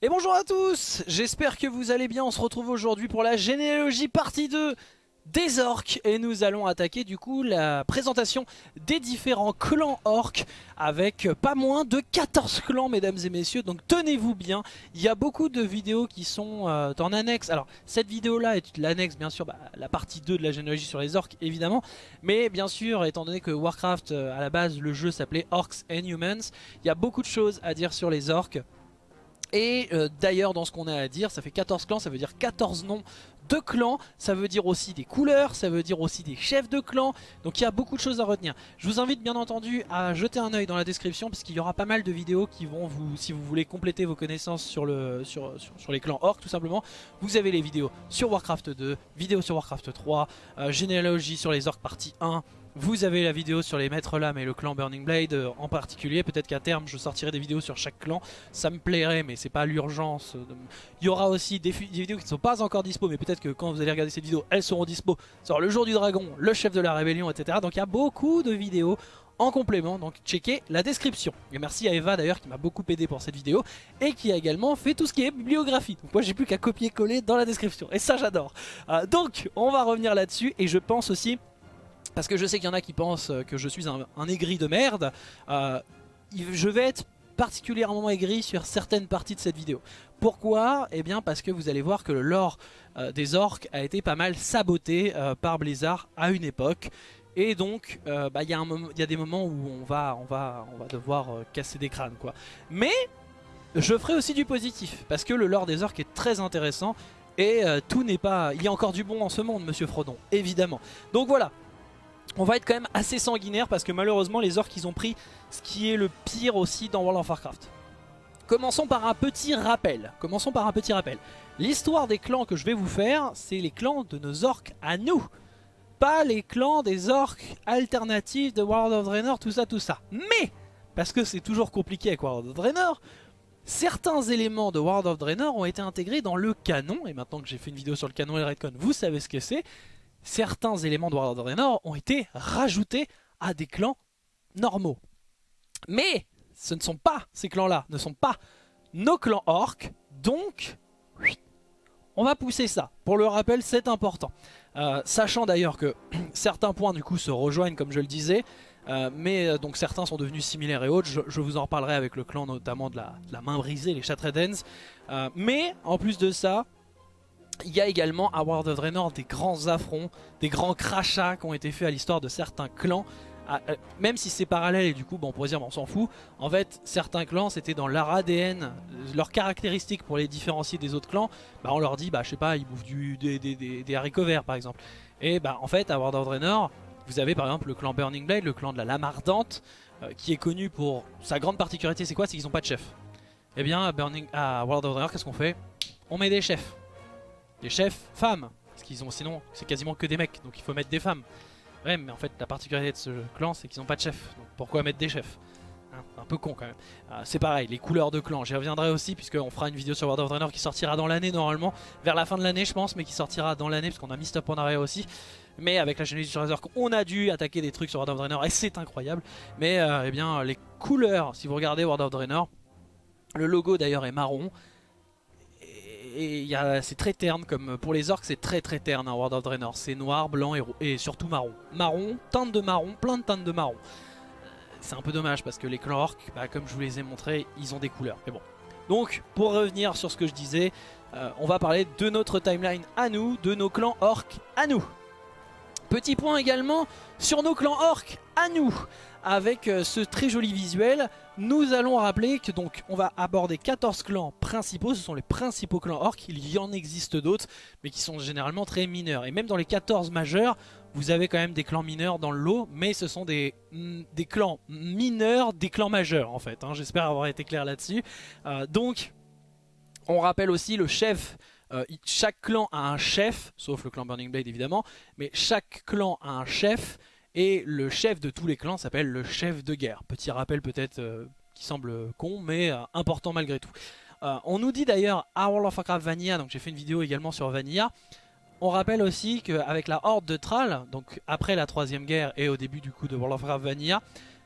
Et bonjour à tous J'espère que vous allez bien, on se retrouve aujourd'hui pour la généalogie partie 2 des orques. Et nous allons attaquer du coup la présentation des différents clans orques avec pas moins de 14 clans mesdames et messieurs. Donc tenez-vous bien. Il y a beaucoup de vidéos qui sont euh, en annexe. Alors cette vidéo là est l'annexe bien sûr bah, la partie 2 de la généalogie sur les orques évidemment. Mais bien sûr étant donné que Warcraft euh, à la base le jeu s'appelait Orcs and Humans il y a beaucoup de choses à dire sur les orques et euh, d'ailleurs dans ce qu'on a à dire, ça fait 14 clans, ça veut dire 14 noms de clans, ça veut dire aussi des couleurs, ça veut dire aussi des chefs de clans, donc il y a beaucoup de choses à retenir. Je vous invite bien entendu à jeter un oeil dans la description parce qu'il y aura pas mal de vidéos qui vont vous, si vous voulez compléter vos connaissances sur, les clans orcs tout simplement, vous avez les vidéos sur Warcraft 2, vidéos sur Warcraft 3, euh, généalogie sur les orcs partie 1, vous avez la vidéo sur les maîtres lames et le clan Burning Blade euh, en particulier. Peut-être qu'à terme je sortirai des vidéos sur chaque clan. Ça me plairait mais c'est pas l'urgence. Il y aura aussi des, vidéos qui ne sont pas encore dispo mais peut-être que quand vous allez regarder cette vidéo elles seront dispo. Sur le jour du dragon, le chef de la rébellion etc. Donc il y a beaucoup de vidéos en complément, donc checkez la description. Et merci à Eva d'ailleurs qui m'a beaucoup aidé pour cette vidéo et qui a également fait tout ce qui est bibliographie. Donc moi j'ai plus qu'à copier-coller dans la description et ça j'adore. Euh, donc on va revenir là-dessus et je pense aussi parce que je sais qu'il y en a qui pensent que je suis un, aigri de merde, euh, je vais être particulièrement aigri sur certaines parties de cette vidéo. Pourquoi? Eh bien parce que vous allez voir que le lore euh, des orques a été pas mal saboté euh, par Blizzard à une époque. Et donc, bah, il y, a des moments où on va, devoir casser des crânes. Mais je ferai aussi du positif, parce que le lore des orques est très intéressant. Et tout n'est pas... Il y a encore du bon en ce monde, monsieur Frodon, évidemment. Donc voilà, on va être quand même assez sanguinaire parce que malheureusement les orques ils ont pris ce qui est le pire aussi dans World of Warcraft. Commençons par un petit rappel. Commençons par un petit rappel. L'histoire des clans que je vais vous faire, c'est les clans de nos orques à nous. Pas les clans des orques alternatifs de World of Draenor, tout ça, tout ça. Mais, parce que c'est toujours compliqué avec World of Draenor, certains éléments de World of Draenor ont été intégrés dans le canon. Et maintenant que j'ai fait une vidéo sur le canon et le Redcon, vous savez ce que c'est certains éléments de of Draenor ont été rajoutés à des clans normaux. Mais ce ne sont pas, ces clans-là, ne sont pas nos clans orques, donc on va pousser ça. Pour le rappel, c'est important. Euh, sachant d'ailleurs que certains points du coup se rejoignent comme je le disais, euh, mais euh, donc certains sont devenus similaires et autres, je, vous en reparlerai avec le clan notamment de la, main brisée, les Chatredens. mais en plus de ça, il y a également à World of Draenor des grands affronts, des grands crachats qui ont été faits à l'histoire de certains clans. Ah, euh, même si c'est parallèle et du coup bon, on pourrait dire on s'en fout. En fait certains clans c'était dans leur ADN, leurs caractéristiques pour les différencier des autres clans. Bah, on leur dit bah je sais pas ils bouffent du, des, haricots verts par exemple. Et bah en fait à World of Draenor vous avez par exemple le clan Burning Blade, le clan de la lame ardente euh, qui est connu pour sa grande particularité c'est quoi? C'est qu'ils n'ont pas de chef. Et eh bien Burning, à World of Draenor qu'est-ce qu'on fait? On met des chefs. Des chefs femmes. Parce qu'ils ont sinon c'est quasiment que des mecs, donc il faut mettre des femmes. Ouais mais en fait la particularité de ce clan c'est qu'ils n'ont pas de chef. Donc pourquoi mettre des chefs hein, Un peu con quand même. Euh, c'est pareil, les couleurs de clan, j'y reviendrai aussi puisqu'on fera une vidéo sur World of Draenor qui sortira dans l'année normalement. Vers la fin de l'année je pense, mais qui sortira dans l'année parce qu'on a mis stop en arrière aussi. Mais avec la chaîne les on a dû attaquer des trucs sur World of Draenor et c'est incroyable. Mais euh, eh bien les couleurs, si vous regardez World of Draenor, le logo d'ailleurs est marron et c'est très terne, comme pour les orques c'est très très terne en World of Draenor. C'est noir, blanc et, et, surtout marron. Marron, teinte de marron, plein de teintes de marron. C'est un peu dommage parce que les clans orques, bah, comme je vous les ai montrés, ils ont des couleurs. Mais bon. Donc pour revenir sur ce que je disais, euh, on va parler de notre timeline à nous, de nos clans orques à nous. Petit point également sur nos clans orques à nous avec euh, ce très joli visuel. Nous allons rappeler que donc on va aborder 14 clans principaux, ce sont les principaux clans orques, il y en existe d'autres, mais qui sont généralement très mineurs. Et même dans les 14 majeurs, vous avez quand même des clans mineurs dans le lot, mais ce sont des, mm, clans mineurs, des clans majeurs en fait. Hein. J'espère avoir été clair là-dessus. Euh, donc, on rappelle aussi le chef euh, chaque clan a un chef, sauf le clan Burning Blade évidemment, mais chaque clan a un chef et le chef de tous les clans s'appelle le chef de guerre. Petit rappel peut-être euh, qui semble con, mais euh, important malgré tout. Euh, on nous dit d'ailleurs à World of Warcraft Vanilla, donc j'ai fait une vidéo également sur Vanilla, on rappelle aussi qu'avec la horde de Thrall, donc après la troisième guerre et au début du coup de World of Warcraft Vanilla,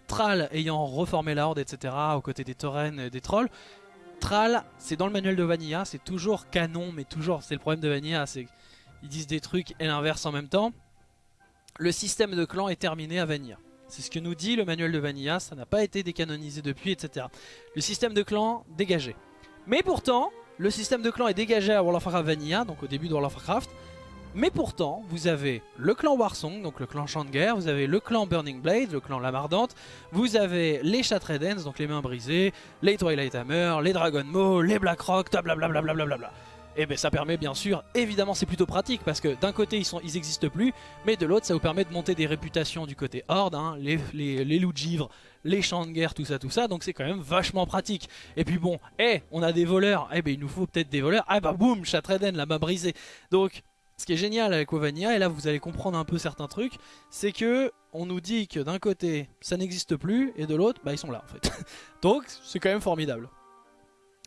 Thrall ayant reformé la horde, etc., aux côtés des taurennes et des trolls, Thrall, c'est dans le manuel de Vanilla, c'est toujours canon, mais toujours, c'est le problème de Vanilla, c'est qu'ils disent des trucs et l'inverse en même temps. Le système de clan est terminé à Vanilla. C'est ce que nous dit le manuel de Vanilla, ça n'a pas été décanonisé depuis, etc. Le système de clan dégagé. Mais pourtant, le système de clan est dégagé à World of Warcraft Vanilla, donc au début de World of Warcraft. Mais pourtant, vous avez le clan Warsong, donc le clan Champ de Guerre, vous avez le clan Burning Blade, le clan Lamardante, vous avez les Chatredens, donc les mains brisées, les Twilight Hammer, les Dragon Maw, les Blackrock, blablabla. Et bien ça permet bien sûr, évidemment c'est plutôt pratique parce que d'un côté ils, sont, ils existent plus, mais de l'autre ça vous permet de monter des réputations du côté Horde, hein, les, loups de givre, les champs de guerre, tout ça, tout ça, donc c'est quand même vachement pratique. Et puis bon, eh, on a des voleurs, eh ben il nous faut peut-être des voleurs, ah bah boum, Chatreden, la main brisée. Donc ce qui est génial avec Ovania, et là vous allez comprendre un peu certains trucs, c'est que on nous dit que d'un côté ça n'existe plus, et de l'autre, bah ils sont là en fait. Donc c'est quand même formidable.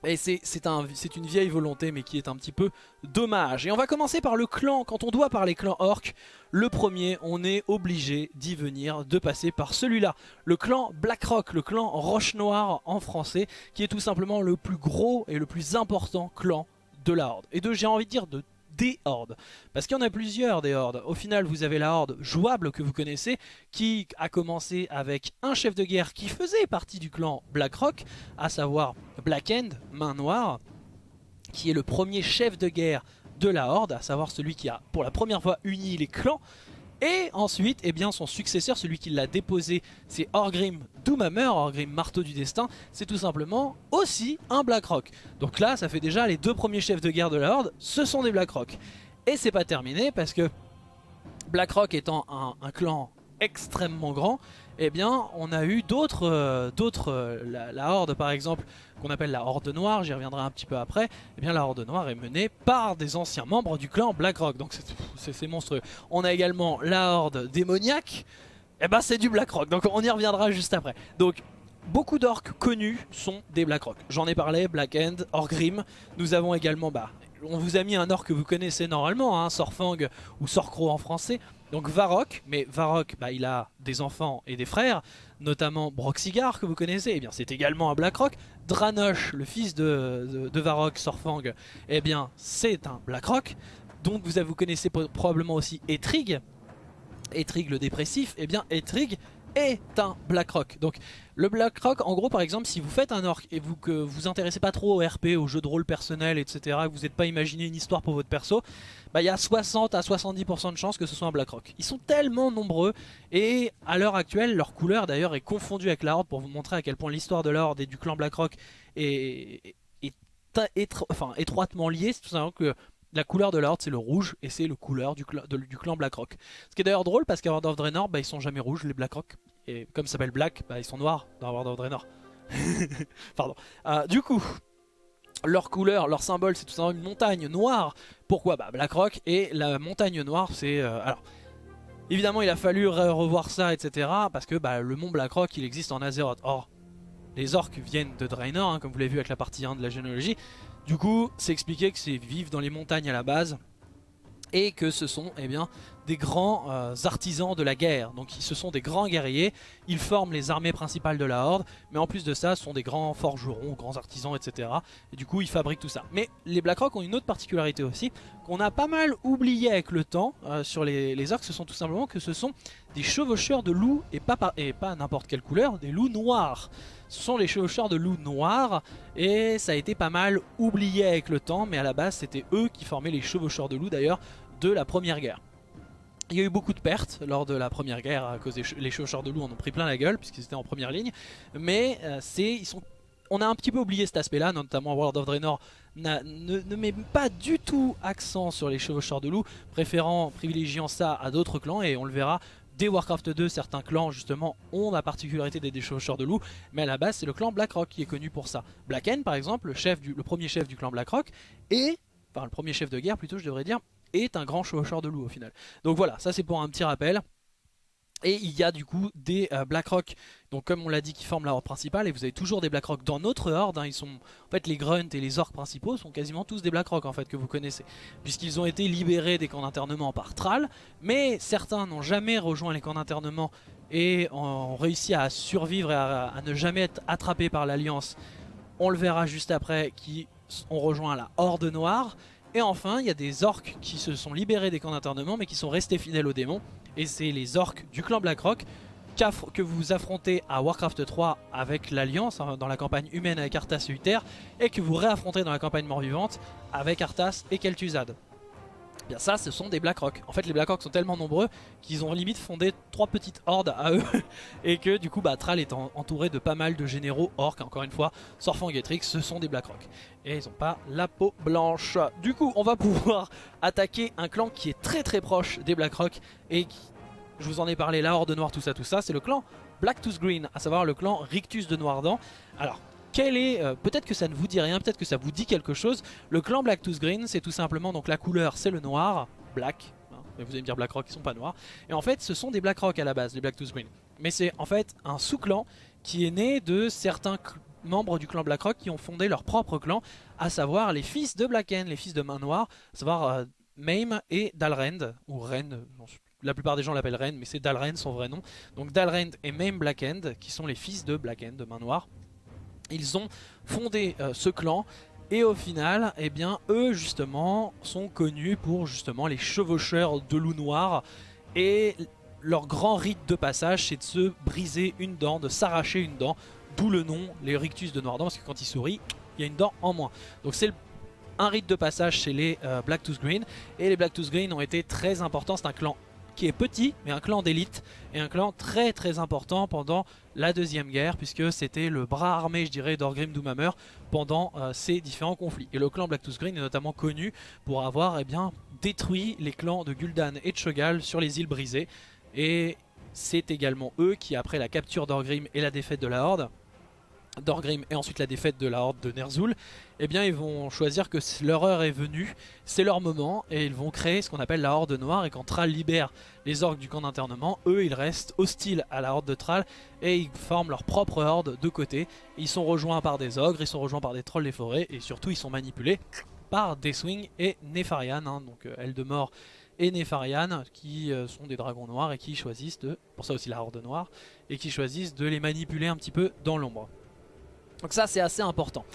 Et c'est un, une vieille volonté mais qui est un petit peu dommage. Et on va commencer par le clan. Quand on doit parler clan orc, le premier, on est obligé d'y venir, de passer par celui-là. Le clan Blackrock, le clan Roche Noire en français, qui est tout simplement le plus gros et le plus important clan de la Horde. Et de, j'ai envie de dire, de des hordes. Parce qu'il y en a plusieurs des hordes. Au final, vous avez la horde jouable que vous connaissez, qui a commencé avec un chef de guerre qui faisait partie du clan Blackrock, à savoir Black End, main noire, qui est le premier chef de guerre de la horde, à savoir celui qui a pour la première fois uni les clans. Et ensuite, eh bien, son successeur, celui qui l'a déposé, c'est Orgrim Doomhammer, Orgrim Marteau du Destin. C'est tout simplement aussi un Blackrock. Donc là, ça fait déjà les deux premiers chefs de guerre de la Horde, ce sont des Blackrock. Et c'est pas terminé parce que Blackrock étant un clan extrêmement grand, eh bien on a eu d'autres, euh, euh, la, Horde par exemple, qu'on appelle la Horde Noire, j'y reviendrai un petit peu après, eh bien la Horde Noire est menée par des anciens membres du clan Blackrock, donc c'est monstrueux. On a également la Horde démoniaque, eh ben c'est du Blackrock, donc on y reviendra juste après. Donc beaucoup d'orques connus sont des Blackrock. J'en ai parlé, Black End, Orgrim. Nous avons également, bah, on vous a mis un orc que vous connaissez normalement, hein, Sorfang ou Sorcro en français. Donc Varrock, mais Varrock, bah, il a des enfants et des frères, notamment Broxigar que vous connaissez, eh bien c'est également un Blackrock. Dranosh, le fils de, de, Sorfang, eh bien c'est un Blackrock. Donc vous, vous connaissez probablement aussi Etrig, Etrig le dépressif, eh bien Etrig est un Blackrock. Donc le Blackrock, en gros par exemple, si vous faites un orc et vous que vous intéressez pas trop au RP, aux jeux de rôle personnel, etc., que vous n'êtes pas imaginé une histoire pour votre perso, bah il y a 60 à 70% de chances que ce soit un Blackrock. Ils sont tellement nombreux et à l'heure actuelle, leur couleur d'ailleurs est confondue avec la Horde pour vous montrer à quel point l'histoire de la Horde et du clan Blackrock est, enfin, étroitement liée. C'est tout simplement que la couleur de l'ordre c'est le rouge et c'est le couleur du, du, clan Blackrock. Ce qui est d'ailleurs drôle parce qu'à World of Draenor bah, ils sont jamais rouges les Blackrock et comme ça s'appelle Black bah, ils sont noirs dans World of Draenor. Pardon. Euh, du coup leur couleur, leur symbole c'est tout simplement une montagne noire. Pourquoi? Bah Blackrock et la montagne noire c'est... Euh, alors évidemment il a fallu revoir ça etc. Parce que bah, le mont Blackrock il existe en Azeroth. Or les orques viennent de Draenor hein, comme vous l'avez vu avec la partie 1 de la généalogie. Du coup, c'est expliqué que c'est vivre dans les montagnes à la base et que ce sont eh bien, des grands euh, artisans de la guerre. Donc ce sont des grands guerriers, ils forment les armées principales de la Horde, mais en plus de ça, ce sont des grands forgerons, grands artisans, etc. Et du coup, ils fabriquent tout ça. Mais les Blackrock ont une autre particularité aussi, qu'on a pas mal oublié avec le temps euh, sur les, les ce sont tout simplement que ce sont des chevaucheurs de loups, et pas, et pas n'importe quelle couleur, des loups noirs. Ce sont les chevaucheurs de loups noirs et ça a été pas mal oublié avec le temps mais à la base c'était eux qui formaient les chevaucheurs de loups d'ailleurs de la première guerre. Il y a eu beaucoup de pertes lors de la première guerre à cause des les chevaucheurs de loups en ont pris plein la gueule puisqu'ils étaient en première ligne mais euh, c'est ils sont on a un petit peu oublié cet aspect là, notamment World of Draenor ne, ne, met pas du tout accent sur les chevaucheurs de loups, préférant, privilégiant ça à d'autres clans et on le verra Dès Warcraft 2, certains clans justement ont la particularité des déchaucheurs de loups, mais à la base c'est le clan Blackrock qui est connu pour ça. Blacken par exemple, le premier chef du clan Blackrock, et, enfin le premier chef de guerre plutôt je devrais dire, est un grand chevaucheur de loups au final. Donc voilà, ça c'est pour un petit rappel. Et il y a du coup des euh, Blackrock, donc comme on l'a dit, qui forment la horde principale. Et vous avez toujours des Blackrock dans notre horde. Hein. ils sont, en fait, les Grunts et les Orcs principaux sont quasiment tous des Blackrock en fait que vous connaissez, puisqu'ils ont été libérés des camps d'internement par Thrall. Mais certains n'ont jamais rejoint les camps d'internement et ont réussi à survivre et à, ne jamais être attrapés par l'Alliance on le verra juste après, qui ont rejoint la Horde Noire. Et enfin, il y a des orques qui se sont libérés des camps d'internement mais qui sont restés fidèles aux démons. Et c'est les orques du clan Blackrock que vous affrontez à Warcraft 3 avec l'Alliance, hein, dans la campagne humaine avec Arthas et Uther, et que vous réaffrontez dans la campagne mort-vivante avec Arthas et Kel'Thuzad. Bien ça, ce sont des Blackrock. En fait, les Blackrock sont tellement nombreux qu'ils ont limite fondé trois petites hordes à eux. et que du coup, bah, Thrall est entouré de pas mal de généraux orques. Encore une fois, Sorfang-Getrix, ce sont des Blackrock. Et ils n'ont pas la peau blanche. Du coup, on va pouvoir attaquer un clan qui est très très proche des Blackrock. Et qui, je vous en ai parlé, la Horde Noire, tout ça, tout ça. C'est le clan Blacktooth Green, à savoir le clan Rictus de Noirdan. Alors, est, euh, peut-être que ça ne vous dit rien, peut-être que ça vous dit quelque chose. Le clan Blacktooth Green, c'est tout simplement, donc la couleur c'est le noir, black, hein, mais vous allez me dire Blackrock, ils sont pas noirs. Et en fait, ce sont des Blackrock à la base, les Blacktooth Green. Mais c'est en fait un sous-clan qui est né de certains membres du clan Blackrock qui ont fondé leur propre clan, à savoir les fils de Blacken, les fils de Main Noire, à savoir euh, Maim et Dalrend, ou Ren, la plupart des gens l'appellent Ren, mais c'est Dalrend son vrai nom. Donc Dalrend et Maim Blackend, qui sont les fils de Blackend, de Main Noire. Ils ont fondé euh, ce clan. Et au final, eh bien, eux justement sont connus pour justement les chevaucheurs de loup noir et leur grand rite de passage c'est de se briser une dent, de s'arracher une dent, d'où le nom les rictus de Noirdan parce que quand ils sourient, il y a une dent en moins. Donc c'est un rite de passage chez les euh, Blacktooth Green. Et les Blacktooth Green ont été très importants, c'est un clan qui est petit, mais un clan d'élite, et un clan très très important pendant la Deuxième Guerre, puisque c'était le bras armé, je dirais, d'Orgrim Doomhammer pendant euh, ces différents conflits. Et le clan Blacktooth Green est notamment connu pour avoir eh bien, détruit les clans de Gul'dan et de Shogal sur les îles brisées, et c'est également eux qui, après la capture d'Orgrim et la défaite de la Horde, d'Orgrim et ensuite la défaite de la Horde de Ner'zhul, eh bien ils vont choisir que leur heure est venue, c'est leur moment, et ils vont créer ce qu'on appelle la Horde Noire, et quand Thrall libère les orques du camp d'internement, eux ils restent hostiles à la Horde de Thrall, et ils forment leur propre Horde de côté, ils sont rejoints par des ogres, ils sont rejoints par des trolls des forêts, et surtout ils sont manipulés par Deathwing et Nefarian, hein, donc euh, Eldemort et Nefarian qui euh, sont des dragons noirs et qui choisissent de, pour ça aussi la horde noire, et qui choisissent de les manipuler un petit peu dans l'ombre. Donc ça c'est assez important.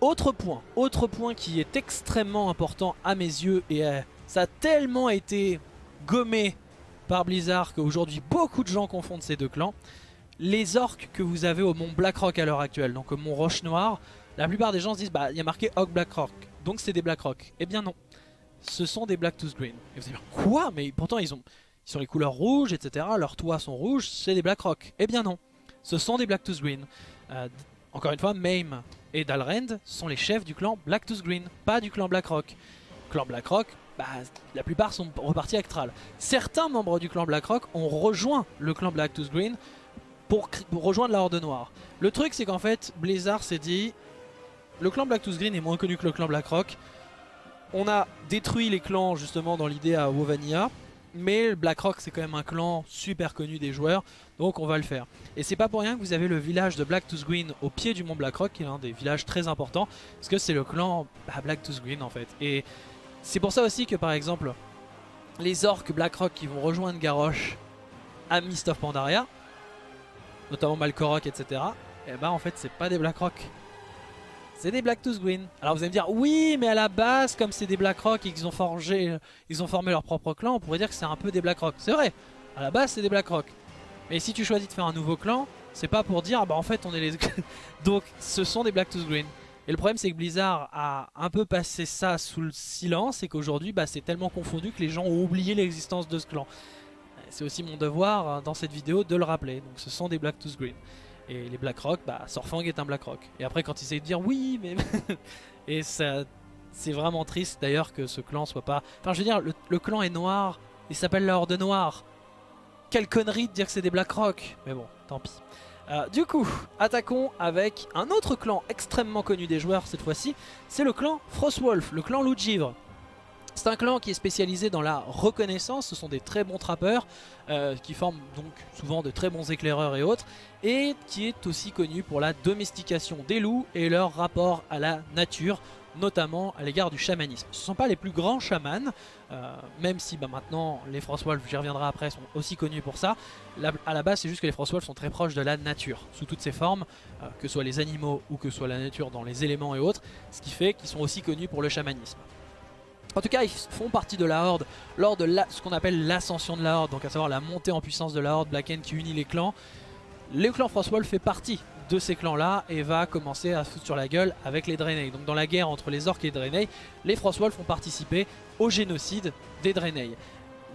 Autre point, autre point qui est extrêmement important à mes yeux et euh, ça a tellement été gommé par Blizzard qu'aujourd'hui beaucoup de gens confondent ces deux clans. Les orques que vous avez au mont Blackrock à l'heure actuelle, donc au mont Roche Noire, la plupart des gens se disent bah il y a marqué Black Blackrock, donc c'est des Blackrock. Eh bien non, ce sont des Blacktooth Green. Et vous allez dire quoi? Mais pourtant ils ont ils sont les couleurs rouges, etc. Leurs toits sont rouges, c'est des Blackrock. Eh bien non, ce sont des Blacktooth Green. Euh, encore une fois, Maim et Dalrend sont les chefs du clan Blacktooth Green, pas du clan Blackrock. Clan Blackrock, bah, la plupart sont repartis avec Thrall. Certains membres du clan Blackrock ont rejoint le clan Blacktooth Green pour, rejoindre la Horde Noire. Le truc c'est qu'en fait, Blizzard s'est dit, le clan Blacktooth Green est moins connu que le clan Blackrock. On a détruit les clans justement dans l'idée à Wovania. Mais BlackRock c'est quand même un clan super connu des joueurs, donc on va le faire. Et c'est pas pour rien que vous avez le village de Blacktooth Green au pied du mont Blackrock, qui est un des villages très importants, parce que c'est le clan bah, Blacktooth Green en fait. Et c'est pour ça aussi que par exemple, les orques Blackrock qui vont rejoindre Garrosh à Mist of Pandaria, notamment Malkorok, etc., et bah en fait c'est pas des Blackrock, c'est des Blacktooth Green. Alors vous allez me dire, oui, mais à la base, comme c'est des Blackrock et qu'ils ont forgé, ils ont formé leur propre clan, on pourrait dire que c'est un peu des Blackrock. C'est vrai, à la base c'est des Blackrock. Mais si tu choisis de faire un nouveau clan, c'est pas pour dire, bah en fait on est les... Donc ce sont des Blacktooth Green. Et le problème c'est que Blizzard a un peu passé ça sous le silence et qu'aujourd'hui bah, c'est tellement confondu que les gens ont oublié l'existence de ce clan. C'est aussi mon devoir hein, dans cette vidéo de le rappeler. Donc ce sont des Blacktooth Green. Et les Blackrock, bah Sorfang est un Blackrock. Et après quand ils essayent de dire oui, mais... et ça... C'est vraiment triste d'ailleurs que ce clan soit pas... Enfin je veux dire, le, clan est noir, il s'appelle la Horde Noire. Quelle connerie de dire que c'est des Blackrock. Mais bon, tant pis. Euh, du coup, attaquons avec un autre clan extrêmement connu des joueurs cette fois-ci. C'est le clan Frostwolf, le clan Loup. C'est un clan qui est spécialisé dans la reconnaissance, ce sont des très bons trappeurs euh, qui forment donc souvent de très bons éclaireurs et autres et qui est aussi connu pour la domestication des loups et leur rapport à la nature notamment à l'égard du chamanisme. Ce ne sont pas les plus grands chamans, euh, même si bah, maintenant les Frostwolves, j'y reviendrai après, sont aussi connus pour ça. à la base, c'est juste que les Frostwolves sont très proches de la nature, sous toutes ses formes, euh, que ce soit les animaux ou que ce soit la nature dans les éléments et autres, ce qui fait qu'ils sont aussi connus pour le chamanisme. En tout cas, ils font partie de la Horde lors de ce qu'on appelle l'ascension de la Horde, donc à savoir la montée en puissance de la Horde Blacken qui unit les clans. Le clan Frostwolf fait partie de ces clans-là et va commencer à foutre sur la gueule avec les Draenei. Donc dans la guerre entre les Orcs et les Draenei, les Frostwolf ont participé au génocide des Draenei.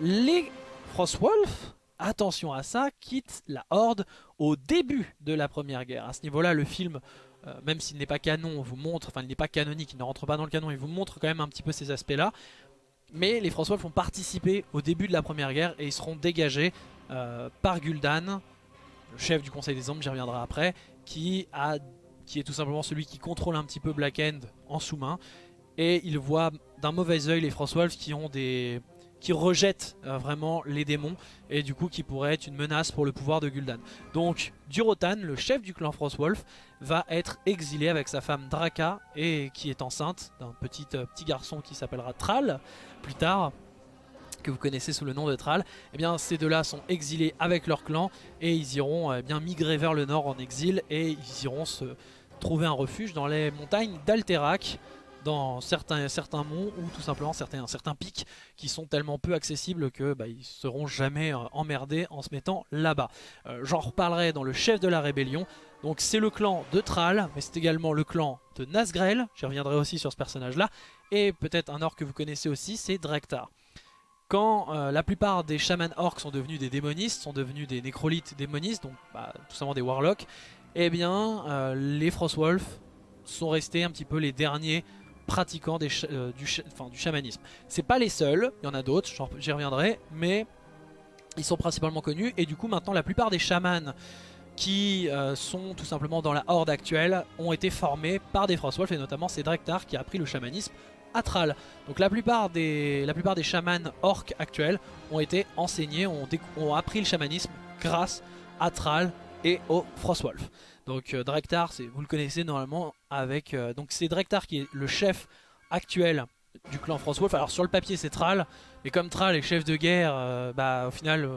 Les Frostwolf, attention à ça, quittent la Horde au début de la première guerre. À ce niveau-là, le film, même s'il n'est pas canon, vous montre, enfin il n'est pas canonique, il ne rentre pas dans le canon, il vous montre quand même un petit peu ces aspects-là. Mais les Frostwolf ont participé au début de la première guerre et ils seront dégagés euh, par Gul'dan, le chef du Conseil des Ombres, j'y reviendrai après, qui, a, qui est tout simplement celui qui contrôle un petit peu Black End en sous-main. Et il voit d'un mauvais oeil les Frostwolves qui ont des qui rejettent euh, vraiment les démons et du coup qui pourraient être une menace pour le pouvoir de Gul'dan. Donc Durotan, le chef du clan Frostwolf, va être exilé avec sa femme Draka et qui est enceinte d'un petit, euh, petit garçon qui s'appellera Thrall. Plus tard que vous connaissez sous le nom de Thrall, eh bien ces deux-là sont exilés avec leur clan et ils iront eh bien migrer vers le nord en exil et ils iront se trouver un refuge dans les montagnes d'Alterac dans certains, certains monts ou tout simplement certains, certains pics qui sont tellement peu accessibles que bah, ils seront jamais euh, emmerdés en se mettant là-bas. Euh, j'en reparlerai dans le chef de la rébellion. Donc c'est le clan de Thrall, mais c'est également le clan de Nazgrel, j'y reviendrai aussi sur ce personnage là, et peut-être un orc que vous connaissez aussi, c'est Drektar quand euh, la plupart des chamans orcs sont devenus des démonistes, sont devenus des nécrolites démonistes, donc bah, tout simplement des warlocks, eh bien les Frostwolf sont restés un petit peu les derniers pratiquants euh, du, du chamanisme. C'est pas les seuls, il y en a d'autres, j'y reviendrai, mais ils sont principalement connus et du coup maintenant la plupart des chamans qui sont tout simplement dans la horde actuelle ont été formés par des Frostwolf et notamment c'est Drektar qui a appris le chamanisme Atral. Donc la plupart des, la chamans orques actuels ont été enseignés, ont, ont appris le chamanisme grâce à Thrall et au Frostwolf. Donc euh, Drektar, vous le connaissez normalement avec... Euh, donc c'est Drektar qui est le chef actuel du clan Frostwolf. Alors sur le papier c'est Thrall, mais comme Thrall est chef de guerre, euh, bah au final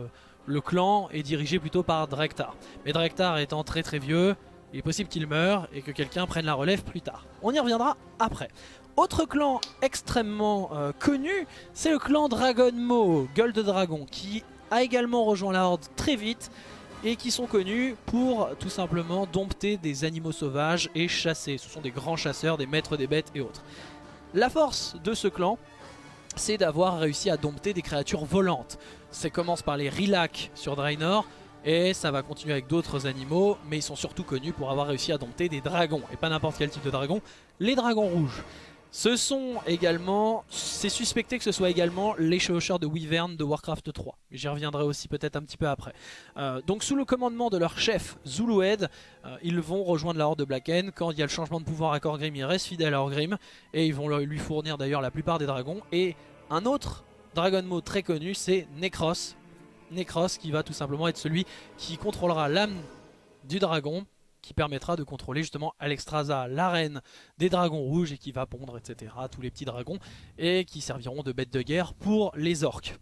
le clan est dirigé plutôt par Drektar. Mais Drektar étant très très vieux, il est possible qu'il meure et que quelqu'un prenne la relève plus tard. On y reviendra après. Autre clan extrêmement euh, connu, c'est le clan Dragon Mo, Gold Dragon, qui a également rejoint la Horde très vite et qui sont connus pour tout simplement dompter des animaux sauvages et chasser. Ce sont des grands chasseurs, des maîtres des bêtes et autres. La force de ce clan, c'est d'avoir réussi à dompter des créatures volantes. Ça commence par les Rilak sur Draenor, et ça va continuer avec d'autres animaux, mais ils sont surtout connus pour avoir réussi à dompter des dragons, et pas n'importe quel type de dragon, les dragons rouges. Ce sont également, c'est suspecté que ce soit également les chevaucheurs de Wyvern de Warcraft 3. J'y reviendrai aussi peut-être un petit peu après. Euh, donc sous le commandement de leur chef Zulued, euh, ils vont rejoindre la Horde de Blacken. Quand il y a le changement de pouvoir à Korgrim, ils restent fidèles à Orgrim. Et ils vont lui fournir d'ailleurs la plupart des dragons. Et un autre Dragon Mode très connu, c'est Necros. Necros qui va tout simplement être celui qui contrôlera l'âme du dragon qui permettra de contrôler justement Alexstrasza, l'arène des dragons rouges et qui va pondre, etc. tous les petits dragons et qui serviront de bêtes de guerre pour les orques.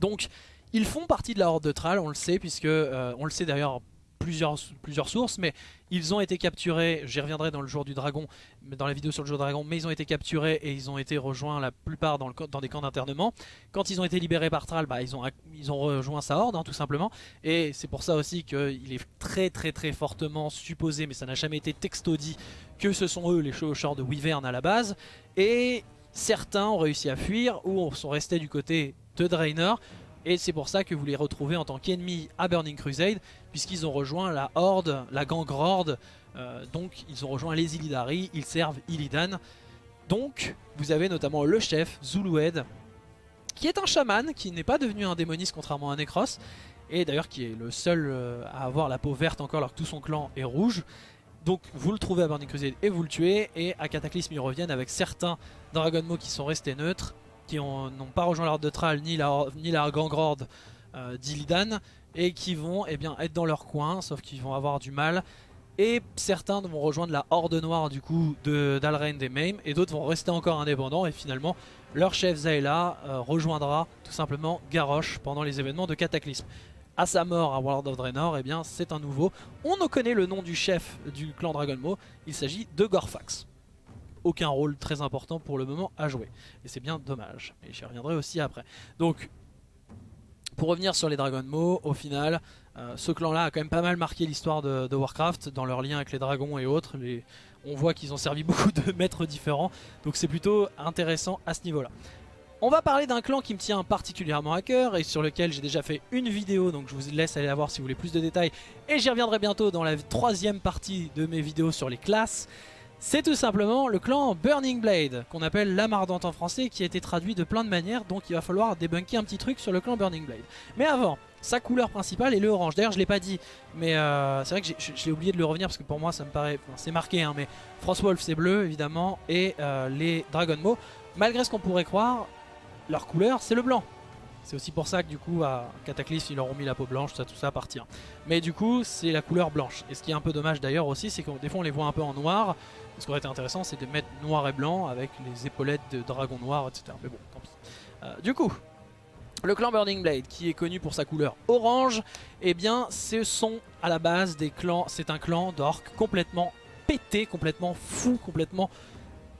Donc ils font partie de la horde de Thrall, on le sait, puisque euh, on le sait d'ailleurs plusieurs, plusieurs sources, mais ils ont été capturés, j'y reviendrai dans le jour du dragon, dans la vidéo sur le jour du dragon, mais ils ont été capturés et ils ont été rejoints la plupart dans, le, dans des camps d'internement. Quand ils ont été libérés par Thrall, bah, ils, ont, ils ont rejoint sa horde, hein, tout simplement, et c'est pour ça aussi qu'il est très très très fortement supposé, mais ça n'a jamais été texto dit, que ce sont eux les chevaucheurs de Wyvern à la base, et certains ont réussi à fuir ou sont restés du côté de Draenor, et c'est pour ça que vous les retrouvez en tant qu'ennemis à Burning Crusade, puisqu'ils ont rejoint la Horde, la Gang Horde. Euh, donc ils ont rejoint les Illidari, ils servent Illidan. Donc vous avez notamment le chef, Zulued, qui est un chaman, qui n'est pas devenu un démoniste contrairement à Necros, et d'ailleurs qui est le seul euh, à avoir la peau verte encore alors que tout son clan est rouge. Donc vous le trouvez à Burning Crusade et vous le tuez, et à Cataclysme ils reviennent avec certains Dragon Mo qui sont restés neutres, qui n'ont pas rejoint l'ordre de Thrall ni la, ni euh, d'Illidan et qui vont eh être dans leur coin, sauf qu'ils vont avoir du mal Et certains vont rejoindre la Horde Noire du coup d'Alrend et Mame et d'autres vont rester encore indépendants et finalement leur chef Zaela euh, rejoindra tout simplement Garrosh pendant les événements de Cataclysme. À sa mort à World of Draenor, eh bien c'est un nouveau. On ne connaît le nom du chef du clan Dragonmo, il s'agit de Gorfax. Aucun rôle très important pour le moment à jouer. Et c'est bien dommage. Et j'y reviendrai aussi après. Donc, pour revenir sur les Dragonmo, au final, euh, ce clan-là a quand même pas mal marqué l'histoire de, Warcraft dans leur lien avec les dragons et autres. on voit qu'ils ont servi beaucoup de maîtres différents, donc c'est plutôt intéressant à ce niveau-là. On va parler d'un clan qui me tient particulièrement à cœur et sur lequel j'ai déjà fait une vidéo, donc je vous laisse aller la voir si vous voulez plus de détails. Et j'y reviendrai bientôt dans la troisième partie de mes vidéos sur les classes. C'est tout simplement le clan Burning Blade, qu'on appelle la Mardante en français, qui a été traduit de plein de manières, donc il va falloir débunker un petit truc sur le clan Burning Blade. Mais avant, sa couleur principale est le orange. D'ailleurs, je l'ai pas dit, mais euh, c'est vrai que j'ai oublié de le revenir parce que pour moi, ça me paraît, c'est marqué, hein, mais Frostwolf c'est bleu évidemment et euh, les Dragon Maw, malgré ce qu'on pourrait croire, leur couleur c'est le blanc. C'est aussi pour ça que du coup à Cataclysme ils leur ont mis la peau blanche, ça tout ça appartient. Mais du coup c'est la couleur blanche. Et ce qui est un peu dommage d'ailleurs aussi c'est que des fois on les voit un peu en noir. Ce qui aurait été intéressant c'est de mettre noir et blanc avec les épaulettes de dragon noir etc. Mais bon tant pis. Euh, du coup le clan Burning Blade qui est connu pour sa couleur orange, eh bien ce sont à la base des clans, c'est un clan d'orques complètement pété, complètement fou, complètement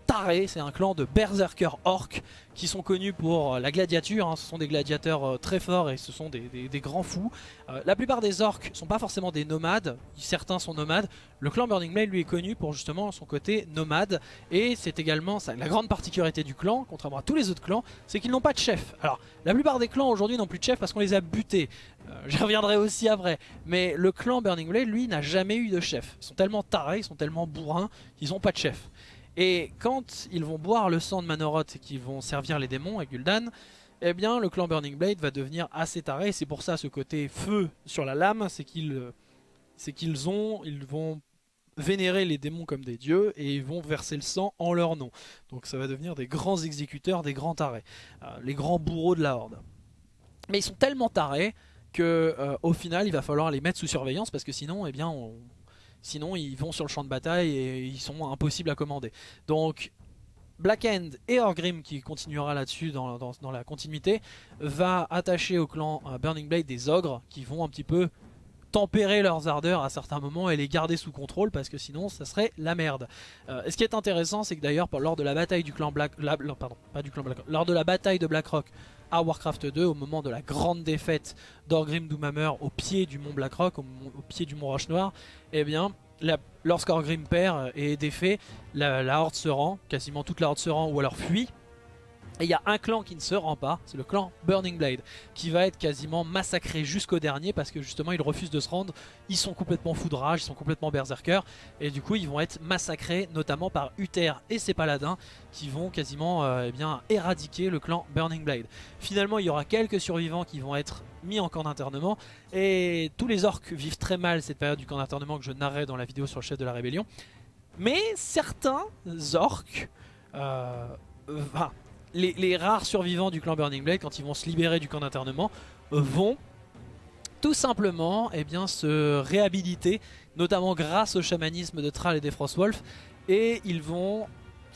taré, c'est un clan de berserkers orques qui sont connus pour euh, la gladiature, hein. ce sont des gladiateurs euh, très forts et ce sont des, grands fous. Euh, la plupart des orques sont pas forcément des nomades, certains sont nomades. Le clan Burning Blade lui est connu pour justement son côté nomade et c'est également la grande particularité du clan, contrairement à tous les autres clans, c'est qu'ils n'ont pas de chef. Alors la plupart des clans aujourd'hui n'ont plus de chef parce qu'on les a butés, j'y reviendrai aussi après, mais le clan Burning Blade lui n'a jamais eu de chef. Ils sont tellement tarés, ils sont tellement bourrins qu'ils n'ont pas de chef. Et quand ils vont boire le sang de Manoroth et qu'ils vont servir les démons à Gul'dan, eh bien le clan Burning Blade va devenir assez taré. C'est pour ça ce côté feu sur la lame, c'est qu'ils c'est qu'ils ont, ils vont vénérer les démons comme des dieux et ils vont verser le sang en leur nom. Donc ça va devenir des grands exécuteurs, des grands tarés, euh, les grands bourreaux de la horde. Mais ils sont tellement tarés que euh, au final il va falloir les mettre sous surveillance parce que sinon eh bien on, Sinon, ils vont sur le champ de bataille et ils sont impossibles à commander. Donc, Black End et Orgrim, qui continuera là-dessus dans, la continuité, va attacher au clan euh, Burning Blade des ogres qui vont un petit peu tempérer leurs ardeurs à certains moments et les garder sous contrôle parce que sinon ça serait la merde. Euh, et ce qui est intéressant c'est que d'ailleurs lors de la bataille du clan Black... pardon, pas du clan Black... Lors de la bataille de Blackrock à Warcraft 2 au moment de la grande défaite d'Orgrim Doomhammer au pied du mont Blackrock, au, au pied du mont Roche Noir, eh bien, lorsqu'Orgrim perd et est défait, la, horde se rend, quasiment toute la horde se rend ou alors fuit. Et il y a un clan qui ne se rend pas, c'est le clan Burning Blade, qui va être quasiment massacré jusqu'au dernier parce que justement ils refusent de se rendre, ils sont complètement foudrage, ils sont complètement berserkers, et du coup ils vont être massacrés notamment par Uther et ses paladins qui vont quasiment euh, eh bien, éradiquer le clan Burning Blade. Finalement il y aura quelques survivants qui vont être mis en camp d'internement, et tous les orques vivent très mal cette période du camp d'internement que je narrais dans la vidéo sur le chef de la rébellion, mais certains orques... Euh, les, rares survivants du clan Burning Blade, quand ils vont se libérer du camp d'internement, vont tout simplement eh se réhabiliter, notamment grâce au chamanisme de Thrall et des Frostwolf, et ils vont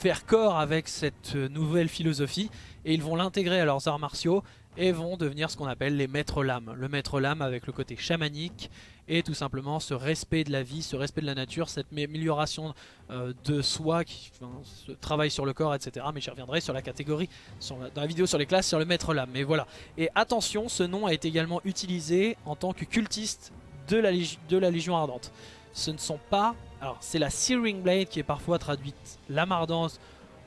faire corps avec cette nouvelle philosophie, et ils vont l'intégrer à leurs arts martiaux, et vont devenir ce qu'on appelle les maîtres lames. Le maître lame avec le côté chamanique et tout simplement ce respect de la vie, ce respect de la nature, cette amélioration euh, de soi, qui, ce travail sur le corps, etc. Mais j'y reviendrai sur la catégorie, dans la vidéo sur les classes, sur le maître lame. Mais voilà. Et attention, ce nom a été également utilisé en tant que cultiste de la, de la Légion Ardente. Ce ne sont pas... Alors c'est la Searing Blade qui est parfois traduite lame ardente